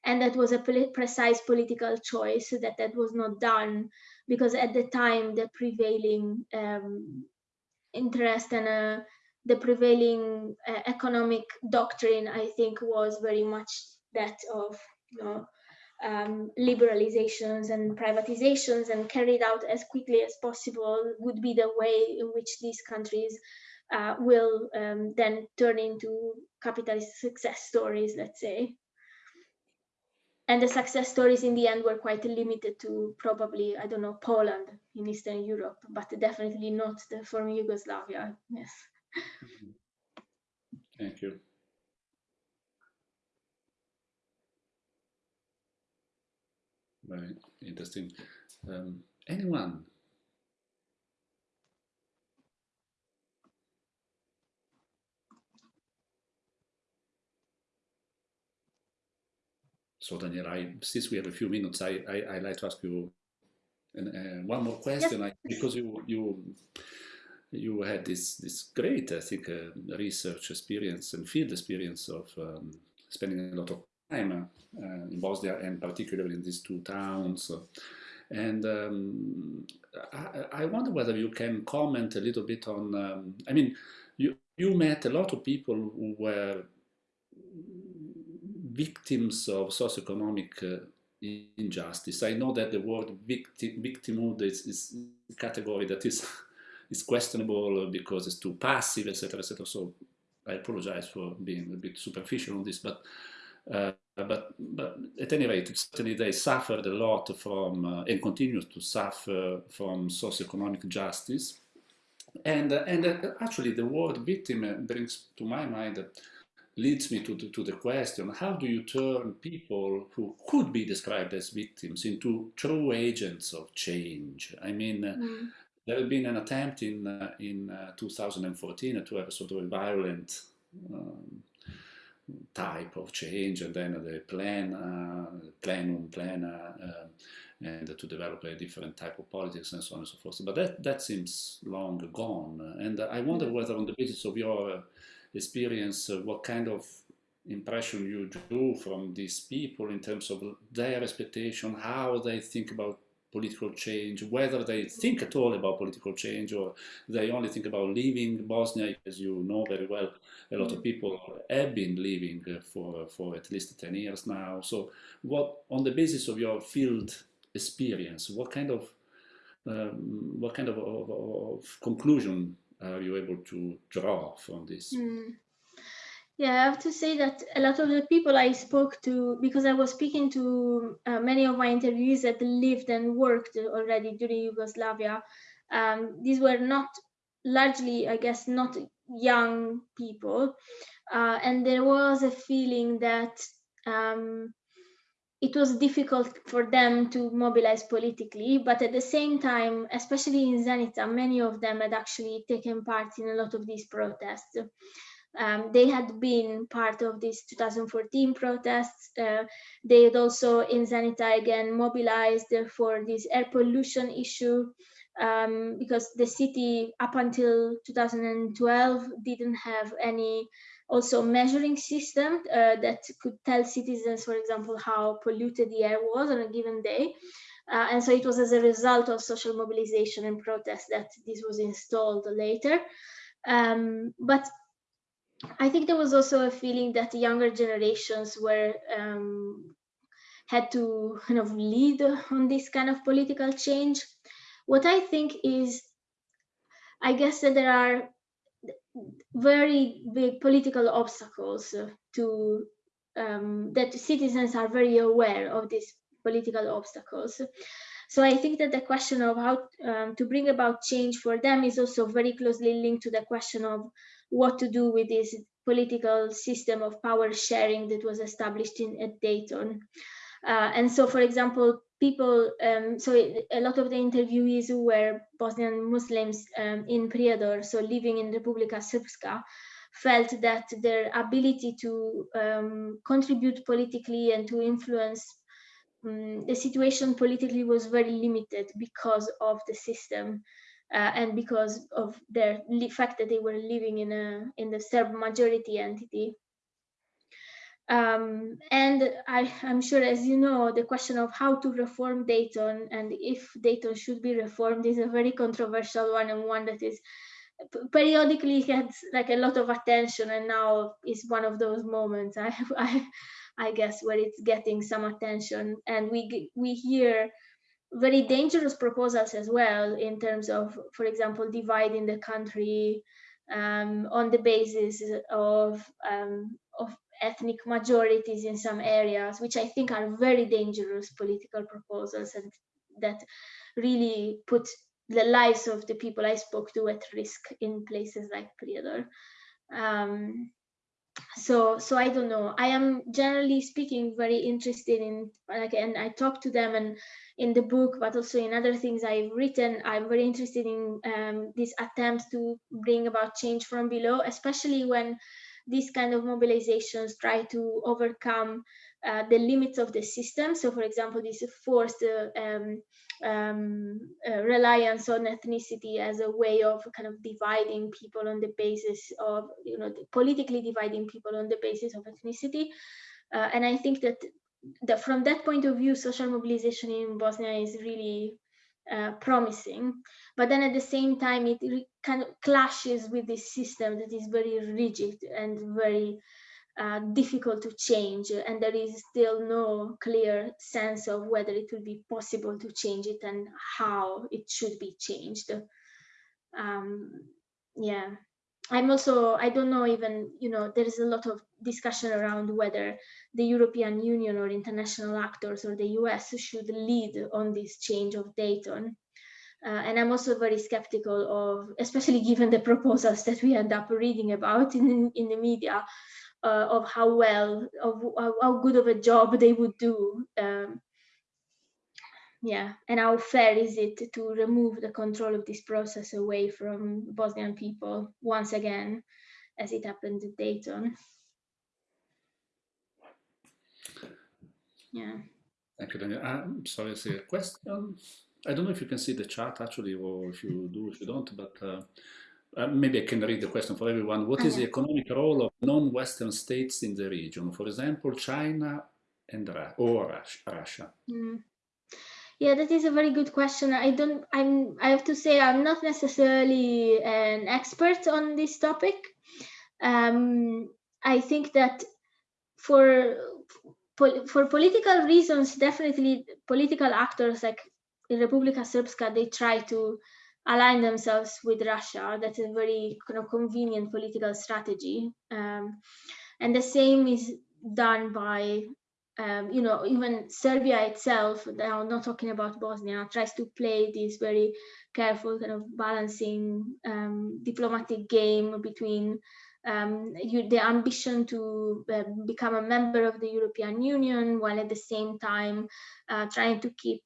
[SPEAKER 2] And that was a precise political choice that that was not done because at the time the prevailing um, interest and uh, the prevailing uh, economic doctrine, I think, was very much that of you know um, liberalizations and privatizations and carried out as quickly as possible would be the way in which these countries uh, will um, then turn into capitalist success stories, let's say and the success stories in the end were quite limited to probably I don't know Poland in Eastern Europe, but definitely not the former Yugoslavia. Yes.
[SPEAKER 1] Thank you. Very interesting. Um, anyone So Daniel, I, since we have a few minutes, I, I, I like to ask you and, uh, one more question, yes. I, because you you you had this this great, I think, uh, research experience and field experience of um, spending a lot of time uh, in Bosnia and particularly in these two towns. And um, I, I, wonder whether you can comment a little bit on. Um, I mean, you you met a lot of people who were victims of socioeconomic uh, injustice. I know that the word victim, victimhood is, is a category that is, [LAUGHS] is questionable because it's too passive, etc., etc. So I apologize for being a bit superficial on this, but uh, but but at any rate, certainly they suffered a lot from uh, and continue to suffer from socioeconomic justice. And uh, and uh, actually, the word victim brings to my mind leads me to the, to the question, how do you turn people who could be described as victims into true agents of change? I mean, mm. there had been an attempt in, uh, in uh, 2014 to have a sort of a violent um, type of change, and then the plan, uh, plenum, plena, uh, and to develop a different type of politics and so on and so forth. But that, that seems long gone. And I wonder mm-hmm. whether on the basis of your experience, uh, what kind of impression you drew from these people in terms of their expectation, how they think about political change, whether they think at all about political change or they only think about leaving Bosnia, as you know very well, a lot of mm. people have been leaving for, for at least 10 years now. So what, on the basis of your field experience, what kind of, um, what kind of, of, of, conclusion are you able to draw from this?
[SPEAKER 2] Mm. Yeah, I have to say that a lot of the people I spoke to, because I was speaking to uh, many of my interviewees that lived and worked already during Yugoslavia, um, these were not largely, I guess, not young people. Uh, and there was a feeling that um, it was difficult for them to mobilize politically, but at the same time, especially in Zenica, many of them had actually taken part in a lot of these protests. Um, they had been part of these 2014 protests. Uh, they had also in Zenica again mobilized for this air pollution issue um, because the city up until 2012 didn't have any also measuring system uh, that could tell citizens, for example, how polluted the air was on a given day. Uh, and so it was as a result of social mobilization and protest that this was installed later. Um, but I think there was also a feeling that the younger generations were um, had to kind of lead on this kind of political change. What I think is, I guess that there are very big political obstacles to um, that citizens are very aware of these political obstacles. So I think that the question of how um, to bring about change for them is also very closely linked to the question of what to do with this political system of power sharing that was established in at Dayton. Uh, and so, for example, people, um, so a lot of the interviewees who were Bosnian Muslims um, in Prijedor, so living in Republika Srpska, felt that their ability to um, contribute politically and to influence um, the situation politically was very limited because of the system uh, and because of the fact that they were living in a in the Serb majority entity. Um, and I, am sure, as you know, the question of how to reform Dayton and if Dayton should be reformed is a very controversial one and one that is periodically gets like a lot of attention and now is one of those moments I, [LAUGHS] I, I guess where it's getting some attention. And we we hear very dangerous proposals as well in terms of, for example, dividing the country um, on the basis of, um, of ethnic majorities in some areas, which I think are very dangerous political proposals and that really put the lives of the people I spoke to at risk in places like Prijedor. Um, so so i don't know i am generally speaking very interested in like and i talk to them and in the book but also in other things i've written i'm very interested in um, these attempts to bring about change from below especially when these kind of mobilizations try to overcome uh, the limits of the system. So, for example, this forced uh, um, um, uh, reliance on ethnicity as a way of kind of dividing people on the basis of, you know, politically dividing people on the basis of ethnicity. Uh, and I think that, that from that point of view, social mobilization in Bosnia is really uh, promising but then at the same time it kind of clashes with this system that is very rigid and very uh, difficult to change and there is still no clear sense of whether it will be possible to change it and how it should be changed. Um, yeah. I'm also i don't know even you know there is a lot of discussion around whether the european union or international actors or the us should lead on this change of dayton uh, and i'm also very skeptical of especially [LAUGHS] given the proposals that we end up reading about in in the media uh, of how well of how good of a job they would do um, yeah and how fair is it to remove the control of this process away from bosnian people once again as it happened at dayton Yeah.
[SPEAKER 1] Thank you, Daniel. I'm sorry, I see a question. I don't know if you can see the chat actually, or if you do, if you don't, but uh, uh, maybe I can read the question for everyone. What is the economic role of non-Western states in the region? For example, China and Ra or Russia?
[SPEAKER 2] Mm. Yeah, that is a very good question. I don't, I'm, I have to say, I'm not necessarily an expert on this topic. Um, I think that for for political reasons, definitely political actors like in Republika Srpska, they try to align themselves with Russia. That's a very kind of convenient political strategy. Um, and the same is done by, um, you know, even Serbia itself, now not talking about Bosnia, tries to play this very careful kind of balancing um, diplomatic game between um, you, the ambition to uh, become a member of the European Union while at the same time uh, trying to keep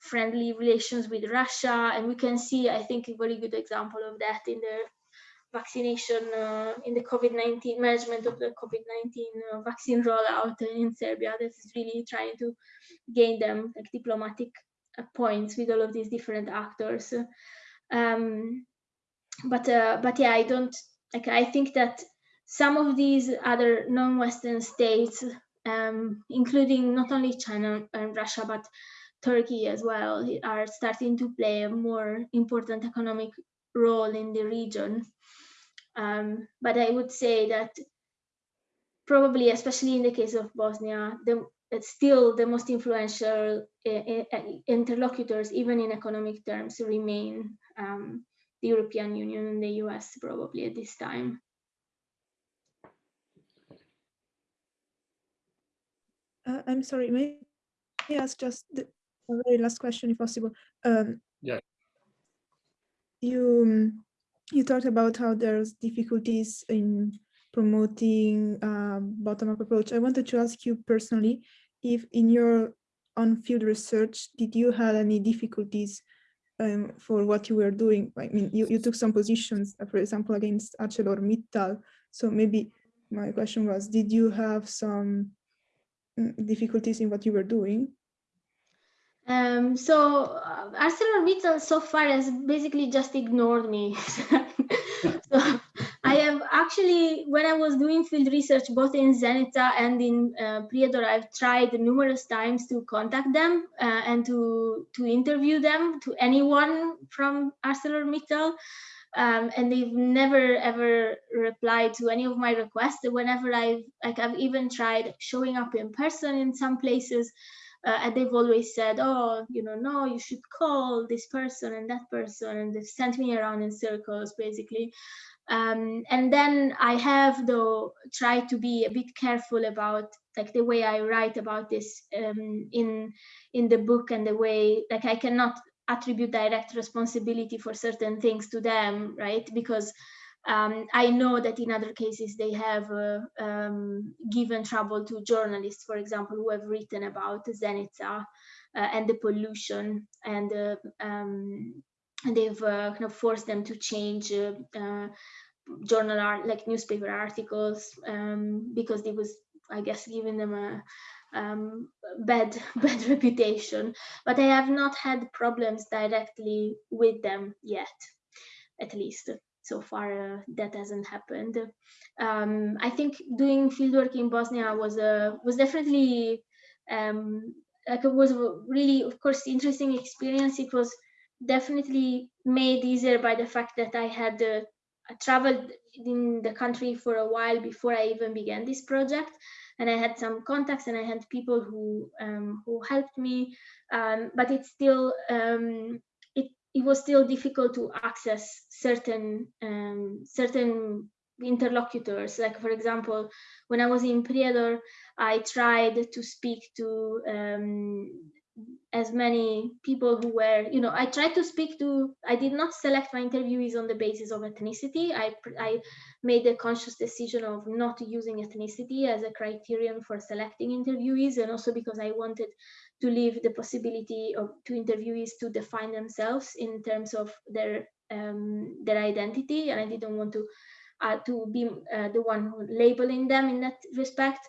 [SPEAKER 2] friendly relations with Russia. And we can see, I think, a very good example of that in the vaccination, uh, in the COVID-19 management of the COVID-19 uh, vaccine rollout in Serbia that is really trying to gain them like diplomatic uh, points with all of these different actors. Um, but uh, but yeah, I don't like I think that some of these other non-Western states, um, including not only China and Russia, but Turkey as well, are starting to play a more important economic role in the region. Um, but I would say that probably, especially in the case of Bosnia, the, still the most influential uh, interlocutors, even in economic terms, remain um, the European Union and the US probably at this time.
[SPEAKER 4] Uh, I'm sorry, may I ask just the very last question if possible? Um,
[SPEAKER 1] yeah.
[SPEAKER 4] You, you talked about how there's difficulties in promoting uh, bottom-up approach. I wanted to ask you personally, if in your on-field research, did you have any difficulties um, for what you were doing. I mean, you, you took some positions, uh, for example, against ArcelorMittal. So maybe my question was, did you have some mm, difficulties in what you were doing?
[SPEAKER 2] Um, so uh, ArcelorMittal so far has basically just ignored me. [LAUGHS] so I [LAUGHS] have actually, when I was doing field research, both in Zenica and in uh, Prijedor, I've tried numerous times to contact them uh, and to, to interview them, to anyone from ArcelorMittal. Um, and they've never ever replied to any of my requests. Whenever I've, like, I've even tried showing up in person in some places, uh, and they've always said, oh, you know, no, you should call this person and that person, and they've sent me around in circles, basically. Um, and then I have though tried to be a bit careful about like the way I write about this um, in in the book and the way like I cannot attribute direct responsibility for certain things to them, right? Because um, I know that in other cases they have uh, um, given trouble to journalists, for example, who have written about Zenica uh, and the pollution and uh, um, they've uh, kind of forced them to change uh, uh, journal art like newspaper articles um, because they was I guess giving them a um, bad [LAUGHS] bad reputation. But I have not had problems directly with them yet at least. So far uh, that hasn't happened. Um, I think doing fieldwork in Bosnia was a was definitely um, like it was really of course interesting experience. It was definitely made easier by the fact that I had uh, traveled in the country for a while before I even began this project, and I had some contacts and I had people who um, who helped me. Um, but it's still um, it it was still difficult to access certain um, certain interlocutors. Like for example, when I was in Prijedor, I tried to speak to um, as many people who were, you know, I tried to speak to, I did not select my interviewees on the basis of ethnicity. I, I made a conscious decision of not using ethnicity as a criterion for selecting interviewees and also because I wanted to leave the possibility of to interviewees to define themselves in terms of their um, their identity and I didn't want to uh, to be uh, the one labeling them in that respect.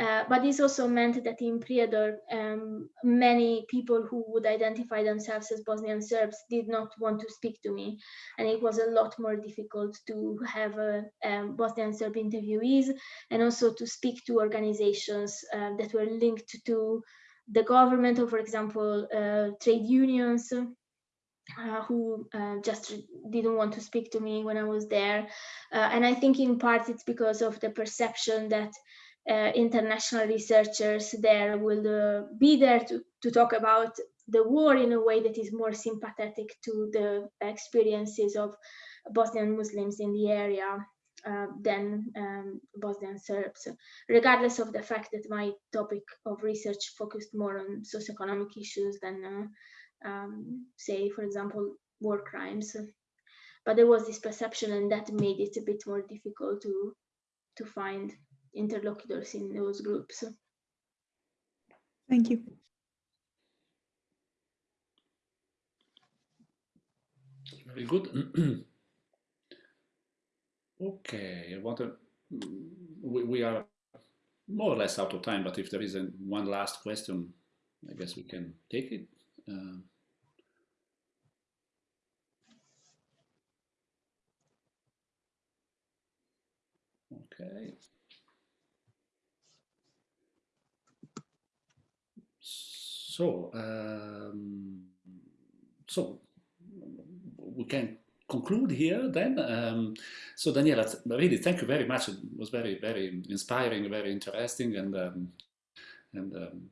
[SPEAKER 2] Uh, but this also meant that in Prijedor, um, many people who would identify themselves as Bosnian Serbs did not want to speak to me. And it was a lot more difficult to have a, um, Bosnian Serb interviewees and also to speak to organizations uh, that were linked to the government or, for example, uh, trade unions uh, who uh, just didn't want to speak to me when I was there. Uh, and I think in part it's because of the perception that uh, international researchers there will uh, be there to, to talk about the war in a way that is more sympathetic to the experiences of Bosnian Muslims in the area uh, than um, Bosnian Serbs, regardless of the fact that my topic of research focused more on socioeconomic issues than, uh, um, say, for example, war crimes. But there was this perception and that made it a bit more difficult to, to find interlocutors in those groups.
[SPEAKER 4] Thank you.
[SPEAKER 1] Very good. [CLEARS THROAT] okay, I want we, we are more or less out of time, but if there is a, one last question, I guess we can take it. Uh, okay. So, um, so we can conclude here then. Um, so Daniela, really thank you very much. It was very, very inspiring, very interesting. And, um, and um,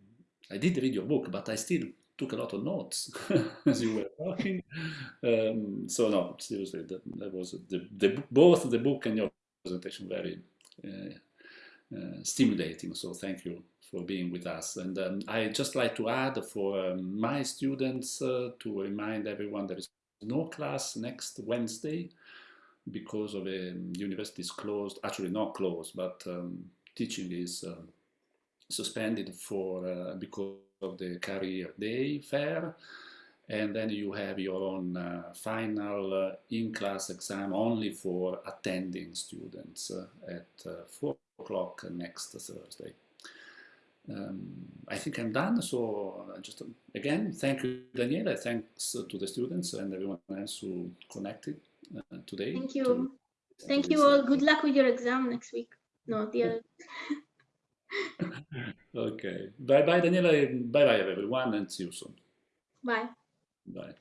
[SPEAKER 1] I did read your book, but I still took a lot of notes [LAUGHS] as you were talking. Um, so no, seriously, that, that was the, the, both the book and your presentation very uh, stimulating. So thank you for being with us. And um, I just like to add for um, my students uh, to remind everyone there is no class next Wednesday because of a um, university is closed, actually not closed, but um, teaching is uh, suspended for uh, because of the career day fair. And then you have your own uh, final uh, in-class exam only for attending students uh, at uh, 4 o'clock next Thursday um, I think I'm done. So uh, just uh, again, thank you, Daniela. Thanks uh, to the students and everyone else who connected uh, today.
[SPEAKER 2] Thank you. To, thank you all. Good luck with your exam next week. No, [LAUGHS] the other.
[SPEAKER 1] okay. Bye bye, Daniela. Bye bye, everyone, and see you soon.
[SPEAKER 2] Bye.
[SPEAKER 1] Bye.